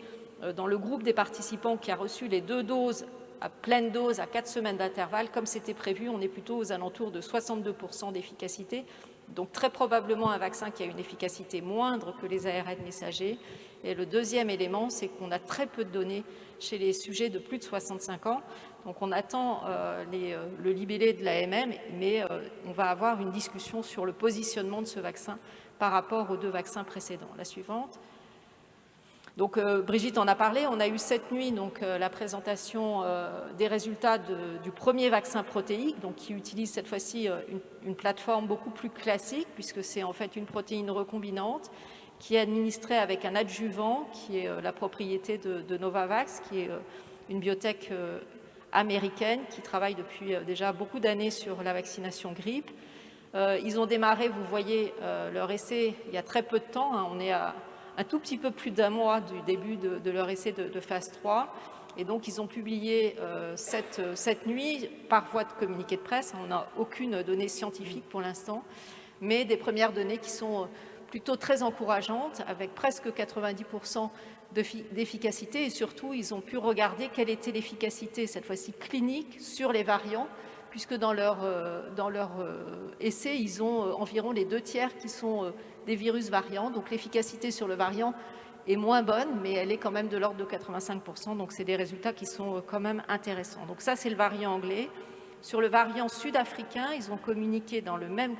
Speaker 3: dans le groupe des participants qui a reçu les deux doses à pleine dose à 4 semaines d'intervalle, comme c'était prévu, on est plutôt aux alentours de 62% d'efficacité. Donc très probablement un vaccin qui a une efficacité moindre que les ARN messagers. Et le deuxième élément, c'est qu'on a très peu de données chez les sujets de plus de 65 ans. Donc on attend euh, euh, le libellé de l'AMM, mais euh, on va avoir une discussion sur le positionnement de ce vaccin par rapport aux deux vaccins précédents. La suivante. Donc euh, Brigitte en a parlé, on a eu cette nuit donc, euh, la présentation euh, des résultats du premier vaccin protéique, donc, qui utilise cette fois-ci une, plateforme beaucoup plus classique, puisque c'est en fait une protéine recombinante qui est administrée avec un adjuvant, qui est la propriété de, Novavax, qui est une biotech américaine qui travaille depuis déjà beaucoup d'années sur la vaccination grippe. ils ont démarré, vous voyez, leur essai il y a très peu de temps, hein. on est à un tout petit peu plus d'un mois du début de, leur essai de, phase 3. Et donc, ils ont publié euh, cette, cette, nuit, par voie de communiqué de presse, on n'a aucune donnée scientifique pour l'instant, mais des premières données qui sont plutôt très encourageantes, avec presque 90% d'efficacité, et surtout, ils ont pu regarder quelle était l'efficacité, cette fois-ci clinique, sur les variants, puisque dans leur, euh, dans euh, essai, ils ont environ les deux tiers qui sont des virus variants. Donc l'efficacité sur le variant est moins bonne, mais elle est quand même de l'ordre de 85%. Donc c'est des résultats qui sont euh, quand même intéressants. Donc ça, c'est le variant anglais. Sur le variant sud-africain, ils ont communiqué dans le, même,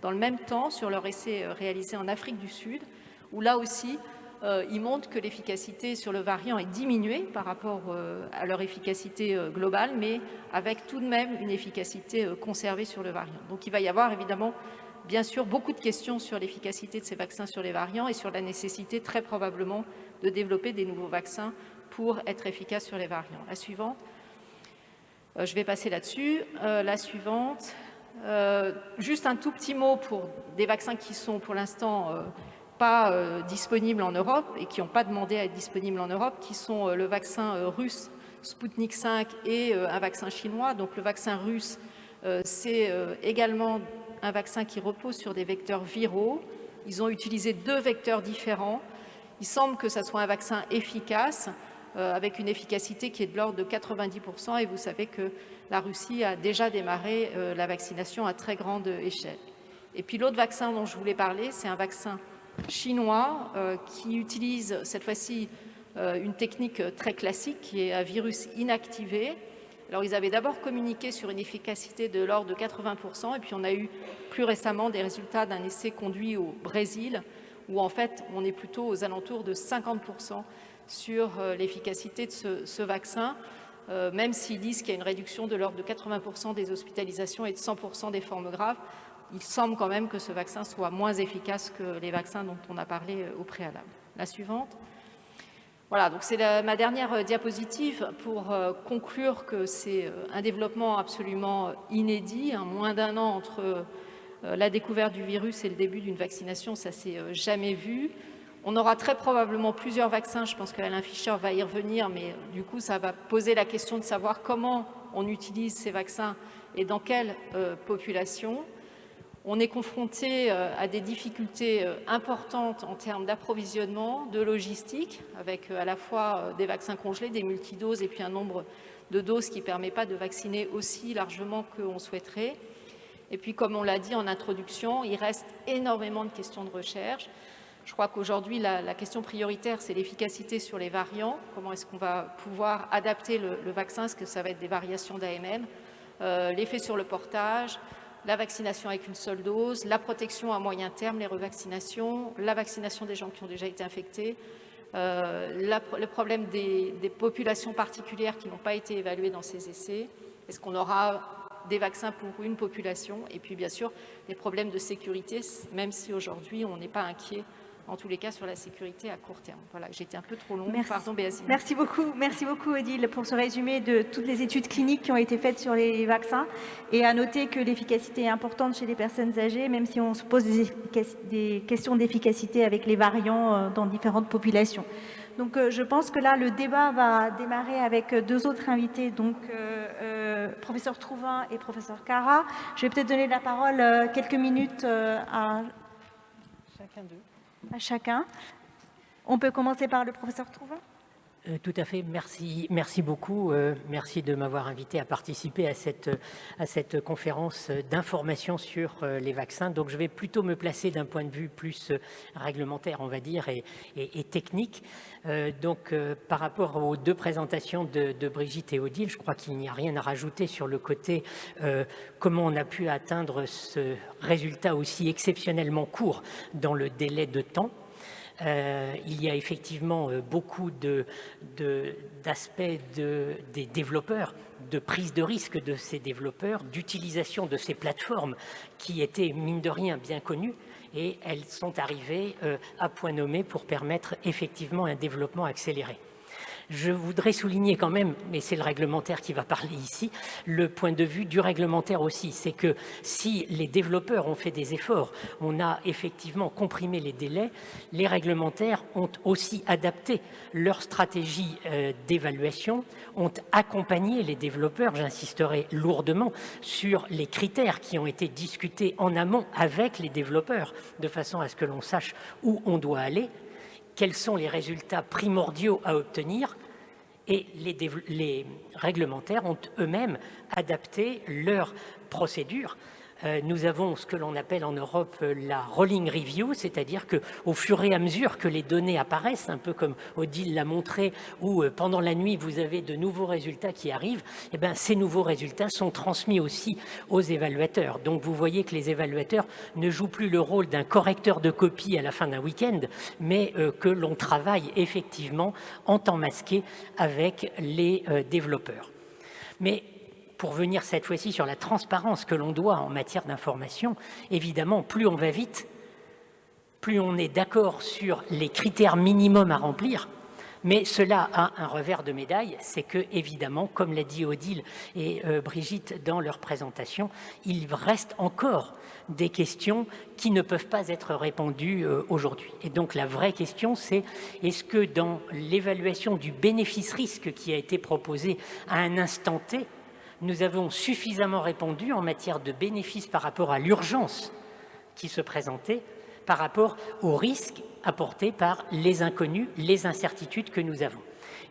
Speaker 3: dans le même temps sur leur essai euh, réalisé en Afrique du Sud, où là aussi, euh, ils montrent que l'efficacité sur le variant est diminuée par rapport à leur efficacité globale, mais avec tout de même une efficacité conservée sur le variant. Donc il va y avoir évidemment bien sûr beaucoup de questions sur l'efficacité de ces vaccins sur les variants et sur la nécessité très probablement de développer des nouveaux vaccins pour être efficaces sur les variants. La suivante. Euh, je vais passer là-dessus. Euh, la suivante. Euh, juste un tout petit mot pour des vaccins qui sont pour l'instant pas disponibles en Europe et qui n'ont pas demandé à être disponibles en Europe, qui sont le vaccin russe Sputnik 5 et un vaccin chinois. Donc le vaccin russe, c'est également un vaccin qui repose sur des vecteurs viraux. Ils ont utilisé deux vecteurs différents. Il semble que ce soit un vaccin efficace, euh, avec une efficacité qui est de l'ordre de 90%, et vous savez que la Russie a déjà démarré euh, la vaccination à très grande échelle. Et puis l'autre vaccin dont je voulais parler, c'est un vaccin chinois euh, qui utilise cette fois-ci une technique très classique qui est un virus inactivé, alors, ils avaient d'abord communiqué sur une efficacité de l'ordre de 80%, et puis on a eu plus récemment des résultats d'un essai conduit au Brésil, où en fait, on est plutôt aux alentours de 50% sur euh, l'efficacité de ce, vaccin, euh, même s'ils disent qu'il y a une réduction de l'ordre de 80% des hospitalisations et de 100% des formes graves, il semble quand même que ce vaccin soit moins efficace que les vaccins dont on a parlé euh, au préalable. La suivante. Voilà, donc c'est ma dernière euh, diapositive pour euh, conclure que c'est un développement absolument inédit, un moins d'un an entre la découverte du virus et le début d'une vaccination, ça s'est jamais vu. On aura très probablement plusieurs vaccins, je pense qu'Alain Fischer va y revenir, mais du coup ça va poser la question de savoir comment on utilise ces vaccins et dans quelle population. On est confronté euh, à des difficultés euh, importantes en termes d'approvisionnement, de logistique, avec euh, à la fois des vaccins congelés, des multidoses et puis un nombre de doses qui ne permet pas de vacciner aussi largement qu'on souhaiterait. Et puis, comme on l'a dit en introduction, il reste énormément de questions de recherche. Je crois qu'aujourd'hui, la, question prioritaire, c'est l'efficacité sur les variants. Comment est-ce qu'on va pouvoir adapter le, vaccin? Est-ce que ça va être des variations d'AMM L'effet sur le portage, la vaccination avec une seule dose, la protection à moyen terme, les revaccinations, la vaccination des gens qui ont déjà été infectés, euh, le problème des, populations particulières qui n'ont pas été évaluées dans ces essais. Est-ce qu'on aura des vaccins pour une population? Et puis, bien sûr, les problèmes de sécurité, même si aujourd'hui, on n'est pas inquiet en tous les cas sur la sécurité à court terme. Voilà, j'étais un peu trop longue,
Speaker 7: merci.
Speaker 3: pardon Béazine.
Speaker 7: Merci beaucoup, merci beaucoup Odile pour ce résumé de toutes les études cliniques qui ont été faites sur les vaccins et à noter que l'efficacité est importante chez les personnes âgées, même si on se pose des, des questions d'efficacité avec les variants euh, dans différentes populations. Donc euh, je pense que là, le débat va démarrer avec deux autres invités, donc euh, euh, professeur Trouvin et professeur Cara. Je vais peut-être donner la parole euh, quelques minutes euh, à
Speaker 2: Chacun d'eux.
Speaker 7: À chacun. On peut commencer par le professeur Trouvin
Speaker 8: Euh, Tout à fait, merci, beaucoup. euh, merci de m'avoir invité à participer à cette, conférence d'information sur euh, les vaccins. Donc je vais plutôt me placer d'un point de vue plus réglementaire, on va dire, et, technique. Donc par rapport aux deux présentations de, Brigitte et Odile, je crois qu'il n'y a rien à rajouter sur le côté comment on a pu atteindre ce résultat aussi exceptionnellement court dans le délai de temps. Euh, il y a effectivement euh, beaucoup d'aspects de, des développeurs, de prise de risque de ces développeurs, d'utilisation de ces plateformes qui étaient, mine de rien, bien connues, et elles sont arrivées euh, à point nommé pour permettre effectivement un développement accéléré. Je voudrais souligner quand même, mais c'est le réglementaire qui va parler ici, le point de vue du réglementaire aussi. C'est que si les développeurs ont fait des efforts, on a effectivement comprimé les délais, les réglementaires ont aussi adapté leur stratégie euh, d'évaluation, ont accompagné les développeurs, j'insisterai lourdement, sur les critères qui ont été discutés en amont avec les développeurs, de façon à ce que l'on sache où on doit aller, quels sont les résultats primordiaux à obtenir et les, réglementaires ont eux-mêmes adapté leurs procédures. Euh, nous avons ce que l'on appelle en Europe euh, la rolling review, c'est-à-dire que au fur et à mesure que les données apparaissent, un peu comme Odile l'a montré, où euh, pendant la nuit vous avez de nouveaux résultats qui arrivent, eh ben, ces nouveaux résultats sont transmis aussi aux évaluateurs. Donc vous voyez que les évaluateurs ne jouent plus le rôle d'un correcteur de copie à la fin d'un week-end, mais que l'on travaille effectivement en temps masqué avec les développeurs. Mais pour venir cette fois-ci sur la transparence que l'on doit en matière d'information, évidemment, plus on va vite, plus on est d'accord sur les critères minimums à remplir, mais cela a un revers de médaille, c'est que, évidemment, comme l'a dit Odile et euh, Brigitte dans leur présentation, il reste encore des questions qui ne peuvent pas être répondues euh, aujourd'hui. Et donc la vraie question, c'est est-ce que dans l'évaluation du bénéfice-risque qui a été proposé à un instant T, nous avons suffisamment répondu en matière de bénéfices par rapport à l'urgence qui se présentait, par rapport aux risques apportés par les inconnus, les incertitudes que nous avons.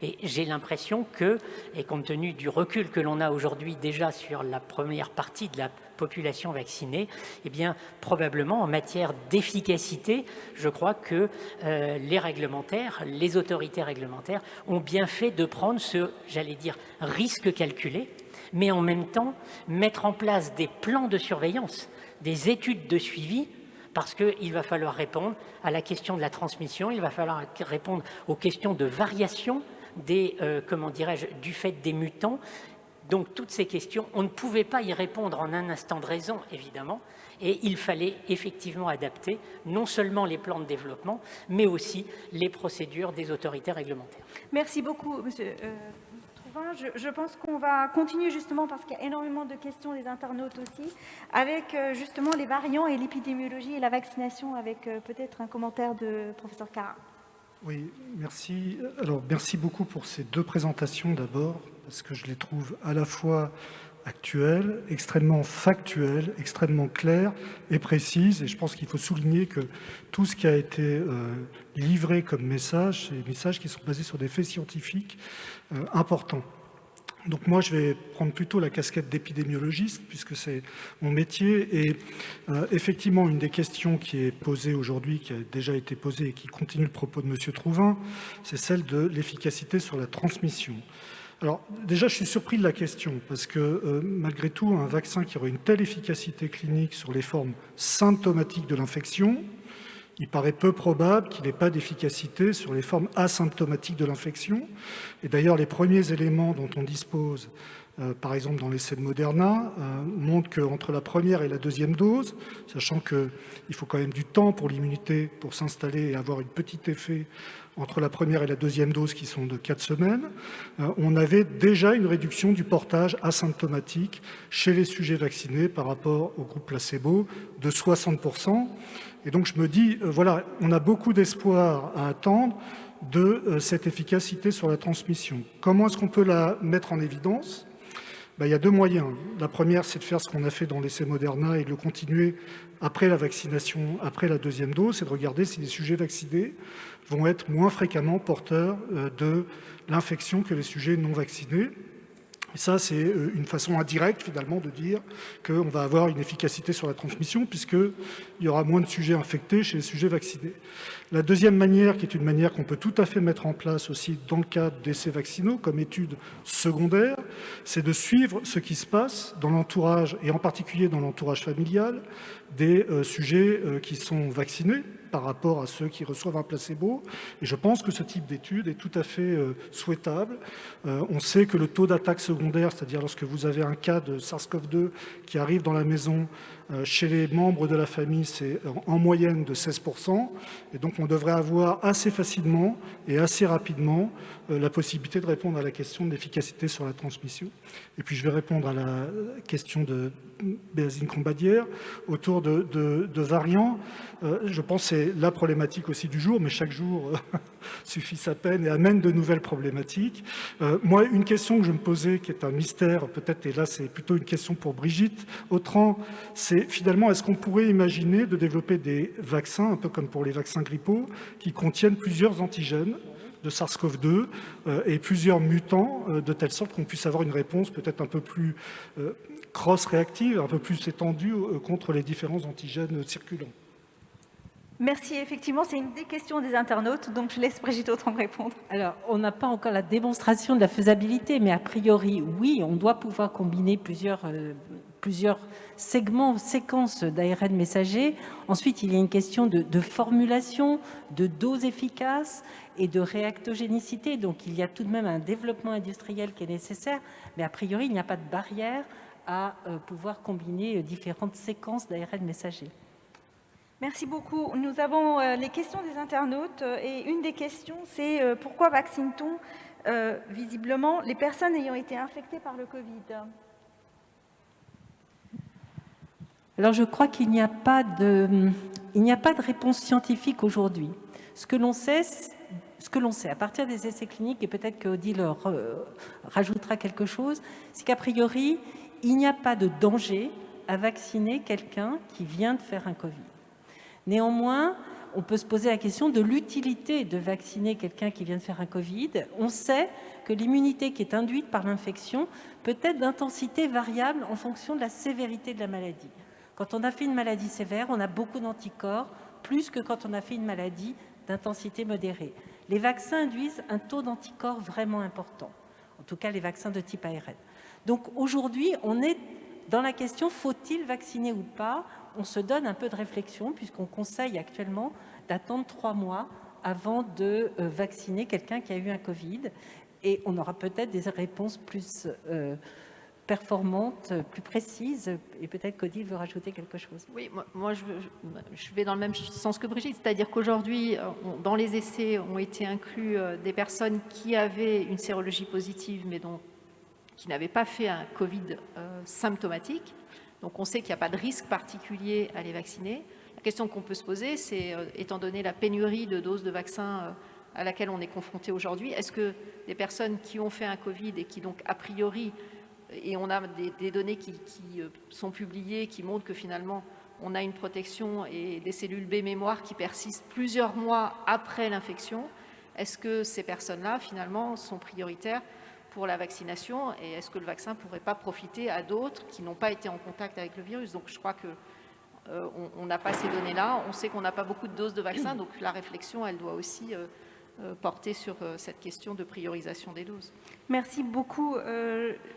Speaker 8: Et j'ai l'impression que, et compte tenu du recul que l'on a aujourd'hui déjà sur la première partie de la population vaccinée, eh bien, probablement en matière d'efficacité, je crois que euh, les réglementaires, les autorités réglementaires ont bien fait de prendre ce, j'allais dire, risque calculé, mais en même temps mettre en place des plans de surveillance, des études de suivi, parce qu'il va falloir répondre à la question de la transmission, il va falloir répondre aux questions de variation des, euh, comment dirais-je, du fait des mutants. Donc toutes ces questions, on ne pouvait pas y répondre en un instant de raison, évidemment, et il fallait effectivement adapter non seulement les plans de développement, mais aussi les procédures des autorités réglementaires.
Speaker 7: Merci beaucoup, monsieur. euh, Je, je pense qu'on va continuer justement parce qu'il y a énormément de questions des internautes aussi, avec euh, justement les variants et l'épidémiologie et la vaccination, avec euh, peut-être un commentaire de professeur Cara.
Speaker 9: Oui, merci. Alors, merci beaucoup pour ces deux présentations d'abord, parce que je les trouve à la fois actuelles, extrêmement factuelles, extrêmement claires et précises. Et je pense qu'il faut souligner que tout ce qui a été euh, livré comme message, c'est des messages qui sont basés sur des faits scientifiques euh, importants. Donc moi, je vais prendre plutôt la casquette d'épidémiologiste, puisque c'est mon métier. Et euh, effectivement, une des questions qui est posée aujourd'hui, qui a déjà été posée et qui continue le propos de M. Trouvin, c'est celle de l'efficacité sur la transmission. Alors déjà, je suis surpris de la question, parce que euh, malgré tout, un vaccin qui aurait une telle efficacité clinique sur les formes symptomatiques de l'infection, il paraît peu probable qu'il n'ait pas d'efficacité sur les formes asymptomatiques de l'infection. Et d'ailleurs, les premiers éléments dont on dispose, euh, par exemple dans l'essai de Moderna, euh, montrent qu'entre la première et la deuxième dose, sachant qu'il faut quand même du temps pour l'immunité pour s'installer et avoir un petit effet entre la première et la deuxième dose qui sont de 4 semaines, euh, on avait déjà une réduction du portage asymptomatique chez les sujets vaccinés par rapport au groupe placebo de 60%. Et donc je me dis, euh, voilà, on a beaucoup d'espoir à attendre de euh, cette efficacité sur la transmission. Comment est-ce qu'on peut la mettre en évidence? Ben, Il y a deux moyens. La première, c'est de faire ce qu'on a fait dans l'essai Moderna et de le continuer après la vaccination, après la deuxième dose, c'est de regarder si les sujets vaccinés vont être moins fréquemment porteurs euh, de l'infection que les sujets non vaccinés. Et ça, c'est euh, une façon indirecte, finalement, de dire qu'on va avoir une efficacité sur la transmission, puisqu'il y aura moins de sujets infectés chez les sujets vaccinés. La deuxième manière, qui est une manière qu'on peut tout à fait mettre en place aussi dans le cadre d'essais vaccinaux, comme étude secondaire, c'est de suivre ce qui se passe dans l'entourage, et en particulier dans l'entourage familial, des euh, sujets qui sont vaccinés, par rapport à ceux qui reçoivent un placebo. Et je pense que ce type d'étude est tout à fait euh, souhaitable. Euh, on sait que le taux d'attaque secondaire, c'est-à-dire lorsque vous avez un cas de SARS-CoV-2 qui arrive dans la maison, euh, chez les membres de la famille, c'est en moyenne de 16%. Et donc, on devrait avoir assez facilement et assez rapidement la possibilité de répondre à la question de l'efficacité sur la transmission. Et puis, je vais répondre à la question de Béazine Combadière autour de, variants. Je pense que c'est la problématique aussi du jour, mais chaque jour suffit sa peine et amène de nouvelles problématiques. Euh, moi, une question que je me posais, qui est un mystère peut-être, et là c'est plutôt une question pour Brigitte Autran, c'est finalement, est-ce qu'on pourrait imaginer de développer des vaccins, un peu comme pour les vaccins grippaux, qui contiennent plusieurs antigènes de SARS-CoV-2 euh, et plusieurs mutants, euh, de telle sorte qu'on puisse avoir une réponse peut-être un peu plus cross-réactive, un peu plus étendue contre les différents antigènes circulants.
Speaker 7: Merci. Effectivement, c'est une des questions des internautes, donc je laisse Brigitte Autran répondre.
Speaker 2: Alors, on n'a pas encore la démonstration de la faisabilité, mais a priori, oui, on doit pouvoir combiner plusieurs, euh, plusieurs segments, séquences d'ARN messager. Ensuite, il y a une question de, formulation, de dose efficace et de réactogénicité. Donc, il y a tout de même un développement industriel qui est nécessaire, mais a priori, il n'y a pas de barrière à euh, pouvoir combiner euh, différentes séquences d'ARN messager.
Speaker 7: Merci beaucoup. Nous avons euh, les questions des internautes et une des questions, c'est pourquoi vaccine-t-on visiblement les personnes ayant été infectées par le Covid?
Speaker 2: Alors je crois qu'il n'y a, pas de, il a pas de réponse scientifique aujourd'hui. Ce que l'on sait, ce que l'on sait à partir des essais cliniques, et peut-être que Odile rajoutera quelque chose, c'est qu'a priori, il n'y a pas de danger à vacciner quelqu'un qui vient de faire un Covid. Néanmoins, on peut se poser la question de l'utilité de vacciner quelqu'un qui vient de faire un Covid. On sait que l'immunité qui est induite par l'infection peut être d'intensité variable en fonction de la sévérité de la maladie. Quand on a fait une maladie sévère, on a beaucoup d'anticorps, plus que quand on a fait une maladie d'intensité modérée. Les vaccins induisent un taux d'anticorps vraiment important, en tout cas les vaccins de type ARN. Donc aujourd'hui, on est dans la question faut-il vacciner ou pas? On se donne un peu de réflexion puisqu'on conseille actuellement d'attendre trois mois avant de euh, vacciner quelqu'un qui a eu un Covid et on aura peut-être des réponses plus euh, performantes, plus précises et peut-être qu'Odile veut rajouter quelque chose.
Speaker 3: Oui, moi, je, vais dans le même sens que Brigitte, c'est-à-dire qu'aujourd'hui, dans les essais ont été inclus euh, des personnes qui avaient une sérologie positive mais dont, qui n'avaient pas fait un Covid symptomatique donc on sait qu'il n'y a pas de risque particulier à les vacciner. La question qu'on peut se poser, c'est, euh, étant donné la pénurie de doses de vaccins euh, à laquelle on est confronté aujourd'hui, est-ce que des personnes qui ont fait un Covid et qui donc a priori, et on a des, données qui, euh, sont publiées qui montrent que finalement on a une protection et des cellules B mémoire qui persistent plusieurs mois après l'infection, est-ce que ces personnes-là finalement sont prioritaires pour la vaccination et est-ce que le vaccin ne pourrait pas profiter à d'autres qui n'ont pas été en contact avec le virus? Donc je crois que euh, on n'a pas ces données-là. On sait qu'on n'a pas beaucoup de doses de vaccins, donc la réflexion, elle doit aussi euh, euh, porter sur cette question de priorisation des doses.
Speaker 7: Merci beaucoup.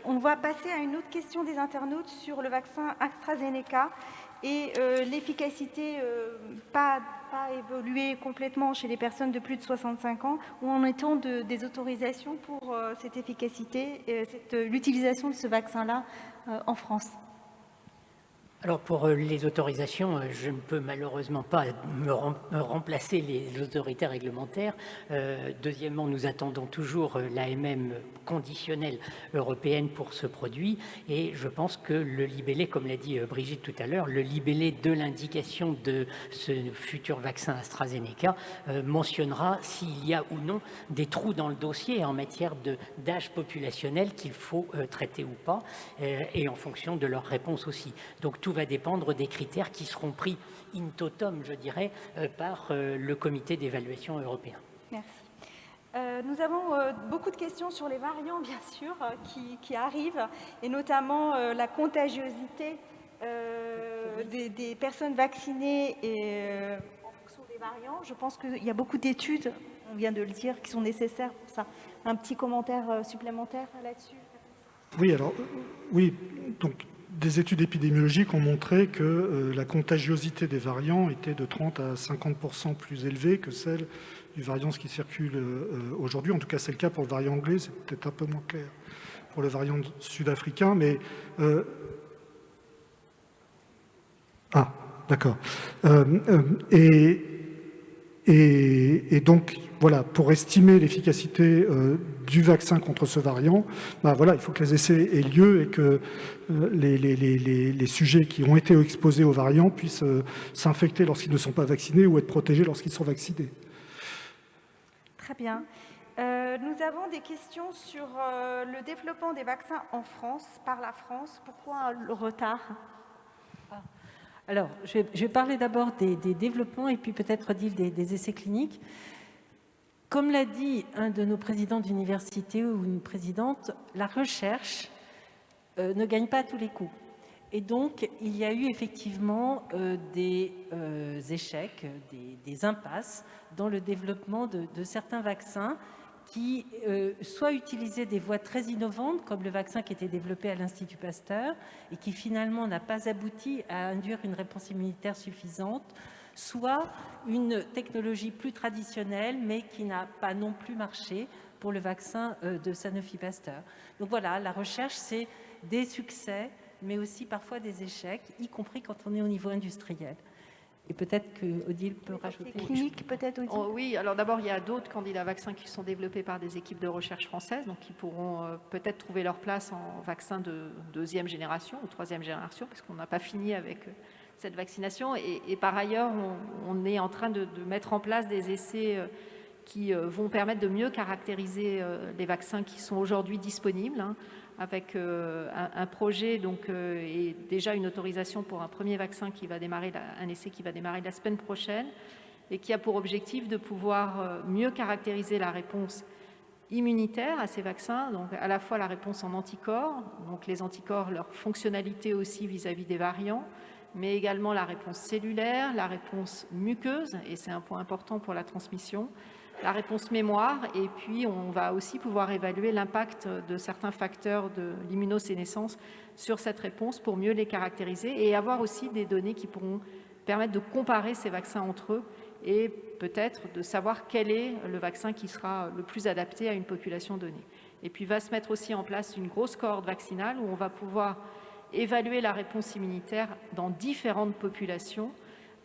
Speaker 7: on va passer à une autre question des internautes sur le vaccin AstraZeneca et l'efficacité pas, pas évolué complètement chez les personnes de plus de 65 ans. Où en est-on de, des autorisations pour cette efficacité, l'utilisation de ce vaccin-là en France?
Speaker 8: Alors pour euh, les autorisations, euh, je ne peux malheureusement pas me, remplacer les autorités réglementaires. Euh, deuxièmement, nous attendons toujours l'AMM conditionnelle européenne pour ce produit et je pense que le libellé, comme l'a dit Brigitte tout à l'heure, le libellé de l'indication de ce futur vaccin AstraZeneca mentionnera s'il y a ou non des trous dans le dossier en matière d'âge populationnel qu'il faut traiter ou pas et en fonction de leur réponse aussi. Donc tout va dépendre des critères qui seront pris in totum, je dirais, euh, par euh, le comité d'évaluation européen.
Speaker 7: Merci. Euh, nous avons beaucoup de questions sur les variants, bien sûr, qui, arrivent, et notamment la contagiosité des, personnes vaccinées et, en fonction des variants. Je pense qu'il y a beaucoup d'études, on vient de le dire, qui sont nécessaires pour ça. Un petit commentaire supplémentaire là-dessus?
Speaker 9: Oui, alors, oui, donc des études épidémiologiques ont montré que euh, la contagiosité des variants était de 30 à 50% plus élevée que celle du variant qui circule euh, aujourd'hui. En tout cas, c'est le cas pour le variant anglais, c'est peut-être un peu moins clair pour le variant sud-africain. Euh, ah, d'accord. et, et, donc, voilà, pour estimer l'efficacité du vaccin contre ce variant, bah voilà, il faut que les essais aient lieu et que euh, les, sujets qui ont été exposés au variant puissent euh, s'infecter lorsqu'ils ne sont pas vaccinés ou être protégés lorsqu'ils sont vaccinés.
Speaker 7: Très bien. nous avons des questions sur le développement des vaccins en France, par la France. Pourquoi le retard?
Speaker 2: Alors, je vais, parler d'abord des, développements et puis peut-être dire des, essais cliniques. Comme l'a dit un de nos présidents d'université ou une présidente, la recherche euh, ne gagne pas à tous les coups. Et donc, il y a eu effectivement euh, des euh, échecs, des, impasses dans le développement de, certains vaccins qui soit utilisaient des voies très innovantes, comme le vaccin qui était développé à l'Institut Pasteur et qui finalement n'a pas abouti à induire une réponse immunitaire suffisante, soit une technologie plus traditionnelle, mais qui n'a pas non plus marché pour le vaccin euh, de Sanofi Pasteur. Donc voilà, la recherche, c'est des succès, mais aussi parfois des échecs, y compris quand on est au niveau industriel. Et peut-être que Odile peut rajouter.
Speaker 7: Clinique, peut-être aussi.
Speaker 3: Oh, oui, alors d'abord, il y a d'autres candidats vaccins qui sont développés par des équipes de recherche françaises, donc qui pourront euh, peut-être trouver leur place en vaccin de deuxième génération ou troisième génération, parce qu'on n'a pas fini avec euh, cette vaccination. Et, par ailleurs, on, est en train de, mettre en place des essais euh, qui vont permettre de mieux caractériser les vaccins qui sont aujourd'hui disponibles. Hein avec euh, un, projet donc, euh, et déjà une autorisation pour un premier vaccin qui va démarrer, un essai qui va démarrer la semaine prochaine et qui a pour objectif de pouvoir euh, mieux caractériser la réponse immunitaire à ces vaccins, donc à la fois la réponse en anticorps, donc les anticorps, leur fonctionnalité aussi vis-à-vis -vis des variants, mais également la réponse cellulaire, la réponse muqueuse, et c'est un point important pour la transmission, la réponse mémoire et puis on va aussi pouvoir évaluer l'impact de certains facteurs de l'immunosénescence sur cette réponse pour mieux les caractériser et avoir aussi des données qui pourront permettre de comparer ces vaccins entre eux et peut-être de savoir quel est le vaccin qui sera le plus adapté à une population donnée. Et puis va se mettre aussi en place une grosse cohorte vaccinale où on va pouvoir évaluer la réponse immunitaire dans différentes populations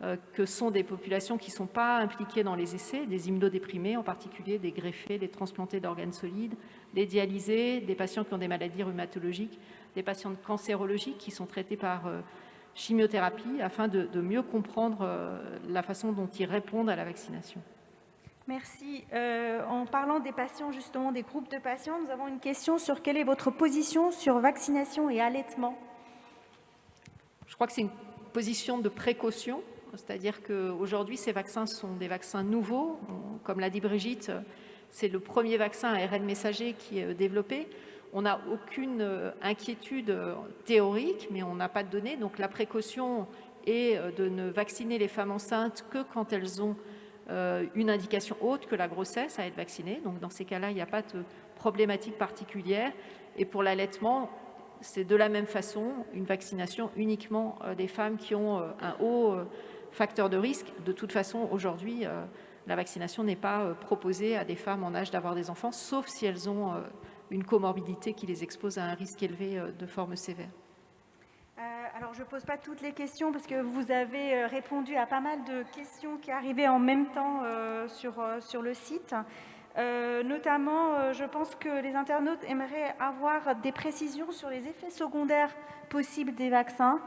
Speaker 3: euh, que sont des populations qui ne sont pas impliquées dans les essais, des immunodéprimés, en particulier des greffés, des transplantés d'organes solides, des dialysés, des patients qui ont des maladies rhumatologiques, des patients cancérologiques qui sont traités par euh, chimiothérapie afin de, mieux comprendre euh, la façon dont ils répondent à la vaccination.
Speaker 7: Merci. en parlant des patients, justement, des groupes de patients, nous avons une question sur quelle est votre position sur vaccination et allaitement?
Speaker 3: Je crois que c'est une position de précaution c'est-à-dire qu'aujourd'hui, ces vaccins sont des vaccins nouveaux. Comme l'a dit Brigitte, c'est le premier vaccin à ARN messager qui est développé. On n'a aucune euh, inquiétude euh, théorique, mais on n'a pas de données. Donc la précaution est euh, de ne vacciner les femmes enceintes que quand elles ont une indication haute que la grossesse à être vaccinée. Donc dans ces cas-là, il n'y a pas de problématique particulière. Et pour l'allaitement, c'est de la même façon une vaccination uniquement des femmes qui ont un haut facteur de risque. De toute façon, aujourd'hui, la vaccination n'est pas proposée à des femmes en âge d'avoir des enfants, sauf si elles ont une comorbidité qui les expose à un risque élevé de forme sévère.
Speaker 7: alors, je ne pose pas toutes les questions parce que vous avez répondu à pas mal de questions qui arrivaient en même temps sur, sur le site. Notamment, je pense que les internautes aimeraient avoir des précisions sur les effets secondaires possibles des vaccins.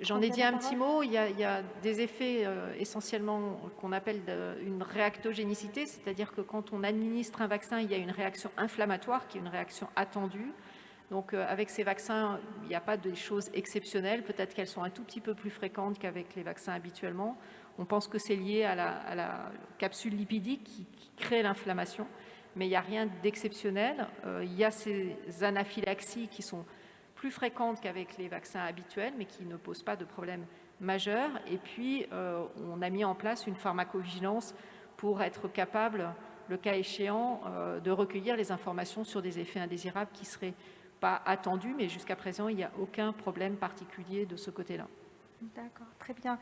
Speaker 3: J'en ai dit un petit mot, il y a, des effets euh, essentiellement qu'on appelle une réactogénicité, c'est-à-dire que quand on administre un vaccin, il y a une réaction inflammatoire qui est une réaction attendue. Donc euh, avec ces vaccins, il n'y a pas de choses exceptionnelles, peut-être qu'elles sont un tout petit peu plus fréquentes qu'avec les vaccins habituellement. On pense que c'est lié à la, capsule lipidique qui, crée l'inflammation, mais il n'y a rien d'exceptionnel. Euh, il y a ces anaphylaxies qui sont plus fréquentes qu'avec les vaccins habituels, mais qui ne posent pas de problème majeur. Et puis, euh, on a mis en place une pharmacovigilance pour être capable, le cas échéant, euh, de recueillir les informations sur des effets indésirables qui ne seraient pas attendus, mais jusqu'à présent, il n'y a aucun problème particulier de ce côté-là.
Speaker 7: D'accord, très bien.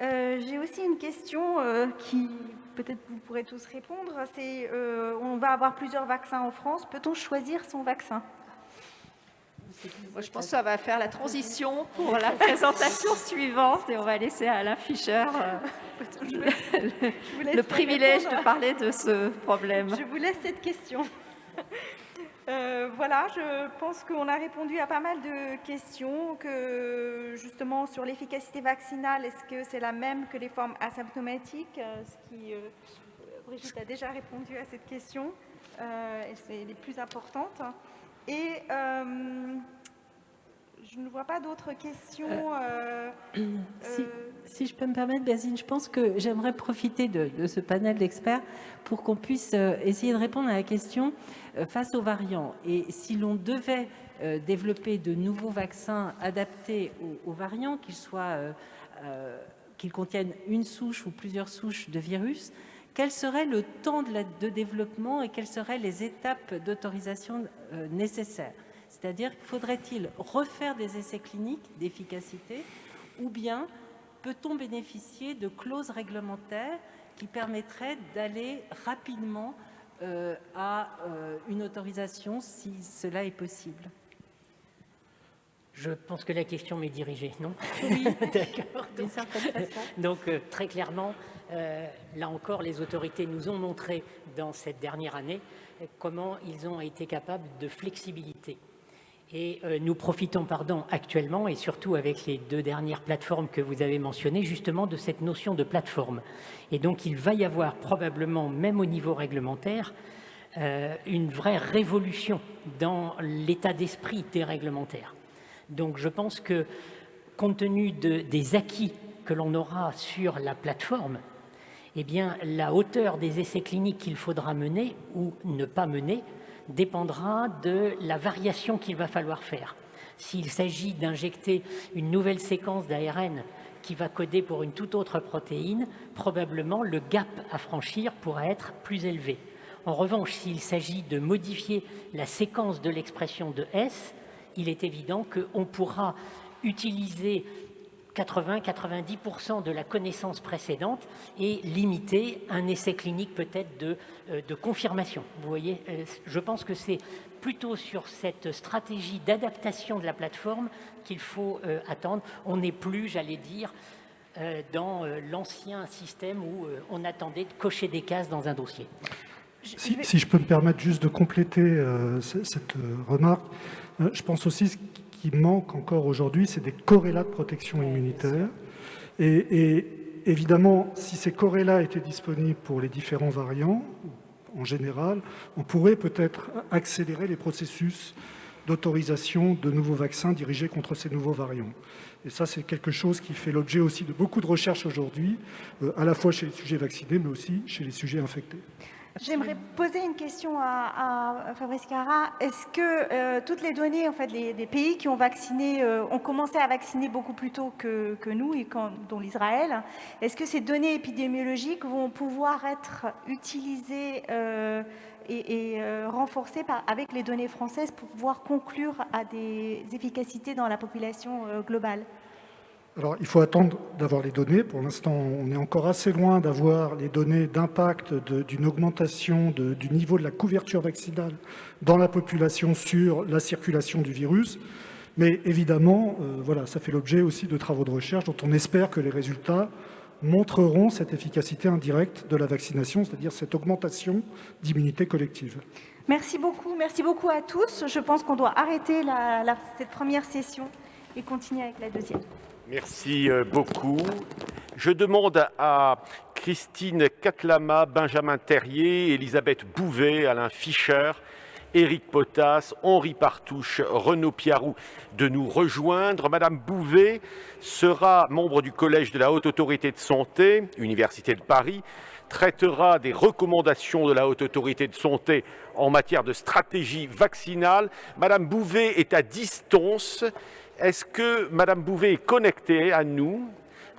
Speaker 7: Euh, j'ai aussi une question qui peut-être vous pourrez tous répondre. C'est, on va avoir plusieurs vaccins en France. Peut-on choisir son vaccin?
Speaker 3: Moi, je pense que ça va faire la transition pour la présentation suivante et on va laisser à Alain Fischer euh, le, privilège de parler de ce problème.
Speaker 7: Je vous laisse cette question. Euh, voilà, je pense qu'on a répondu à pas mal de questions, que justement sur l'efficacité vaccinale, est-ce que c'est la même que les formes asymptomatiques euh, ce qui, Brigitte a déjà répondu à cette question, c'est les plus importantes. Et je ne vois pas d'autres questions. Euh,
Speaker 2: euh, si, je peux me permettre, Basine, je pense que j'aimerais profiter de, ce panel d'experts pour qu'on puisse euh, essayer de répondre à la question face aux variants. Et si l'on devait développer de nouveaux vaccins adaptés aux, variants, qu'ils soient qu'ils contiennent une souche ou plusieurs souches de virus, quel serait le temps de, de développement et quelles seraient les étapes d'autorisation nécessaires? C'est-à-dire, faudrait-il refaire des essais cliniques d'efficacité ou bien peut-on bénéficier de clauses réglementaires qui permettraient d'aller rapidement euh, à euh, une autorisation si cela est possible?
Speaker 8: Je pense que la question m'est dirigée, non?
Speaker 2: Oui, d'accord.
Speaker 8: Donc, euh, très clairement, là encore, les autorités nous ont montré dans cette dernière année comment ils ont été capables de flexibilité. Et euh, nous profitons pardon, actuellement, et surtout avec les deux dernières plateformes que vous avez mentionnées, justement de cette notion de plateforme. Et donc il va y avoir probablement, même au niveau réglementaire, euh, une vraie révolution dans l'état d'esprit des réglementaires. Donc je pense que, compte tenu des acquis que l'on aura sur la plateforme, eh bien, la hauteur des essais cliniques qu'il faudra mener ou ne pas mener dépendra de la variation qu'il va falloir faire. S'il s'agit d'injecter une nouvelle séquence d'ARN qui va coder pour une toute autre protéine, probablement le gap à franchir pourra être plus élevé. En revanche, s'il s'agit de modifier la séquence de l'expression de S, il est évident qu'on pourra utiliser 80-90% de la connaissance précédente et limiter un essai clinique peut-être de, euh, de, confirmation. Vous voyez, euh, je pense que c'est plutôt sur cette stratégie d'adaptation de la plateforme qu'il faut euh, attendre. On n'est plus, j'allais dire, dans l'ancien système où on attendait de cocher des cases dans un dossier.
Speaker 9: Si, si je peux me permettre juste de compléter cette remarque, je pense aussi manque encore aujourd'hui, c'est des corrélats de protection immunitaire. Et, évidemment, si ces corrélats étaient disponibles pour les différents variants, en général, on pourrait peut-être accélérer les processus d'autorisation de nouveaux vaccins dirigés contre ces nouveaux variants. Et ça, c'est quelque chose qui fait l'objet aussi de beaucoup de recherches aujourd'hui, euh, à la fois chez les sujets vaccinés, mais aussi chez les sujets infectés.
Speaker 7: J'aimerais poser une question à, Fabrice Cara. Est-ce que euh, toutes les données, en fait, des pays qui ont vacciné, euh, ont commencé à vacciner beaucoup plus tôt que, nous, et dont l'Israël, est-ce que ces données épidémiologiques vont pouvoir être utilisées euh, est, renforcé avec les données françaises pour pouvoir conclure à des efficacités dans la population globale?
Speaker 9: Alors, il faut attendre d'avoir les données. Pour l'instant, on est encore assez loin d'avoir les données d'impact d'une augmentation du niveau de la couverture vaccinale dans la population sur la circulation du virus. Mais évidemment, euh, voilà, ça fait l'objet aussi de travaux de recherche dont on espère que les résultats montreront cette efficacité indirecte de la vaccination, c'est-à-dire cette augmentation d'immunité collective.
Speaker 7: Merci beaucoup. Merci beaucoup à tous. Je pense qu'on doit arrêter cette première session et continuer avec la deuxième.
Speaker 1: Merci euh, beaucoup. Je demande à Christine Catlama, Benjamin Terrier, Elisabeth Bouvet, Alain Fischer, Éric Potas, Henri Partouche, Renaud Piarou de nous rejoindre. Madame Bouvet sera membre du Collège de la Haute Autorité de Santé, Université de Paris, traitera des recommandations de la Haute Autorité de Santé en matière de stratégie vaccinale. Madame Bouvet est à distance est-ce que Madame Bouvet est connectée à nous?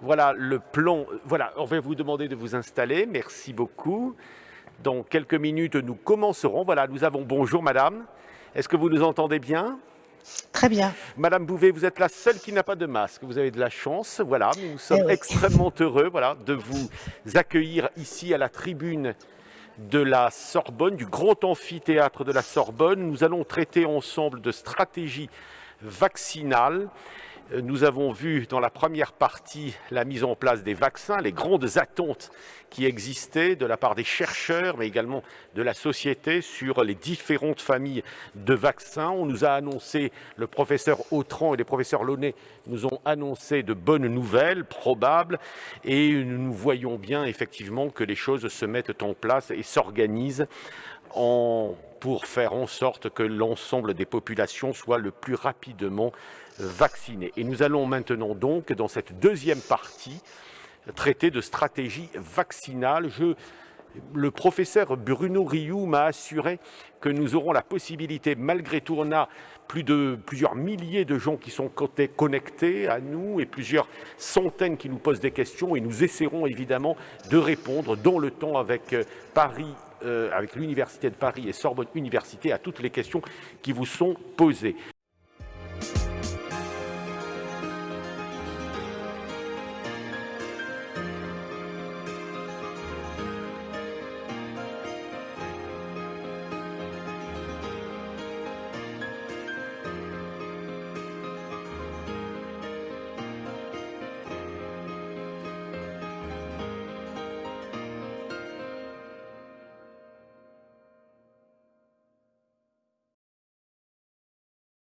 Speaker 1: Voilà le plan. Voilà, on va vous demander de vous installer. Merci beaucoup. Dans quelques minutes, nous commencerons. Voilà, nous avons bonjour Madame. Est-ce que vous nous entendez bien?
Speaker 10: Très bien.
Speaker 1: Madame Bouvet, vous êtes la seule qui n'a pas de masque. Vous avez de la chance. Voilà, nous sommes eh extrêmement heureux voilà, de vous accueillir ici à la tribune de la Sorbonne, du grand amphithéâtre de la Sorbonne. Nous allons traiter ensemble de stratégie vaccinale. Nous avons vu dans la première partie la mise en place des vaccins, les grandes attentes qui existaient de la part des chercheurs, mais également de la société sur les différentes familles de vaccins. On nous a annoncé, le professeur Autran et les professeurs Launay nous ont annoncé de bonnes nouvelles, probables, et nous voyons bien effectivement que les choses se mettent en place et s'organisent pour faire en sorte que l'ensemble des populations soient le plus rapidement vaccinées. Et nous allons maintenant donc, dans cette deuxième partie, traiter de stratégie vaccinale. Le professeur Bruno Rioux m'a assuré que nous aurons la possibilité, malgré tout, on a plus de, plusieurs milliers de gens qui sont connectés à nous et plusieurs centaines qui nous posent des questions et nous essaierons évidemment de répondre dans le temps avec euh, Paris euh, avec l'Université de Paris et Sorbonne Université à toutes les questions qui vous sont posées.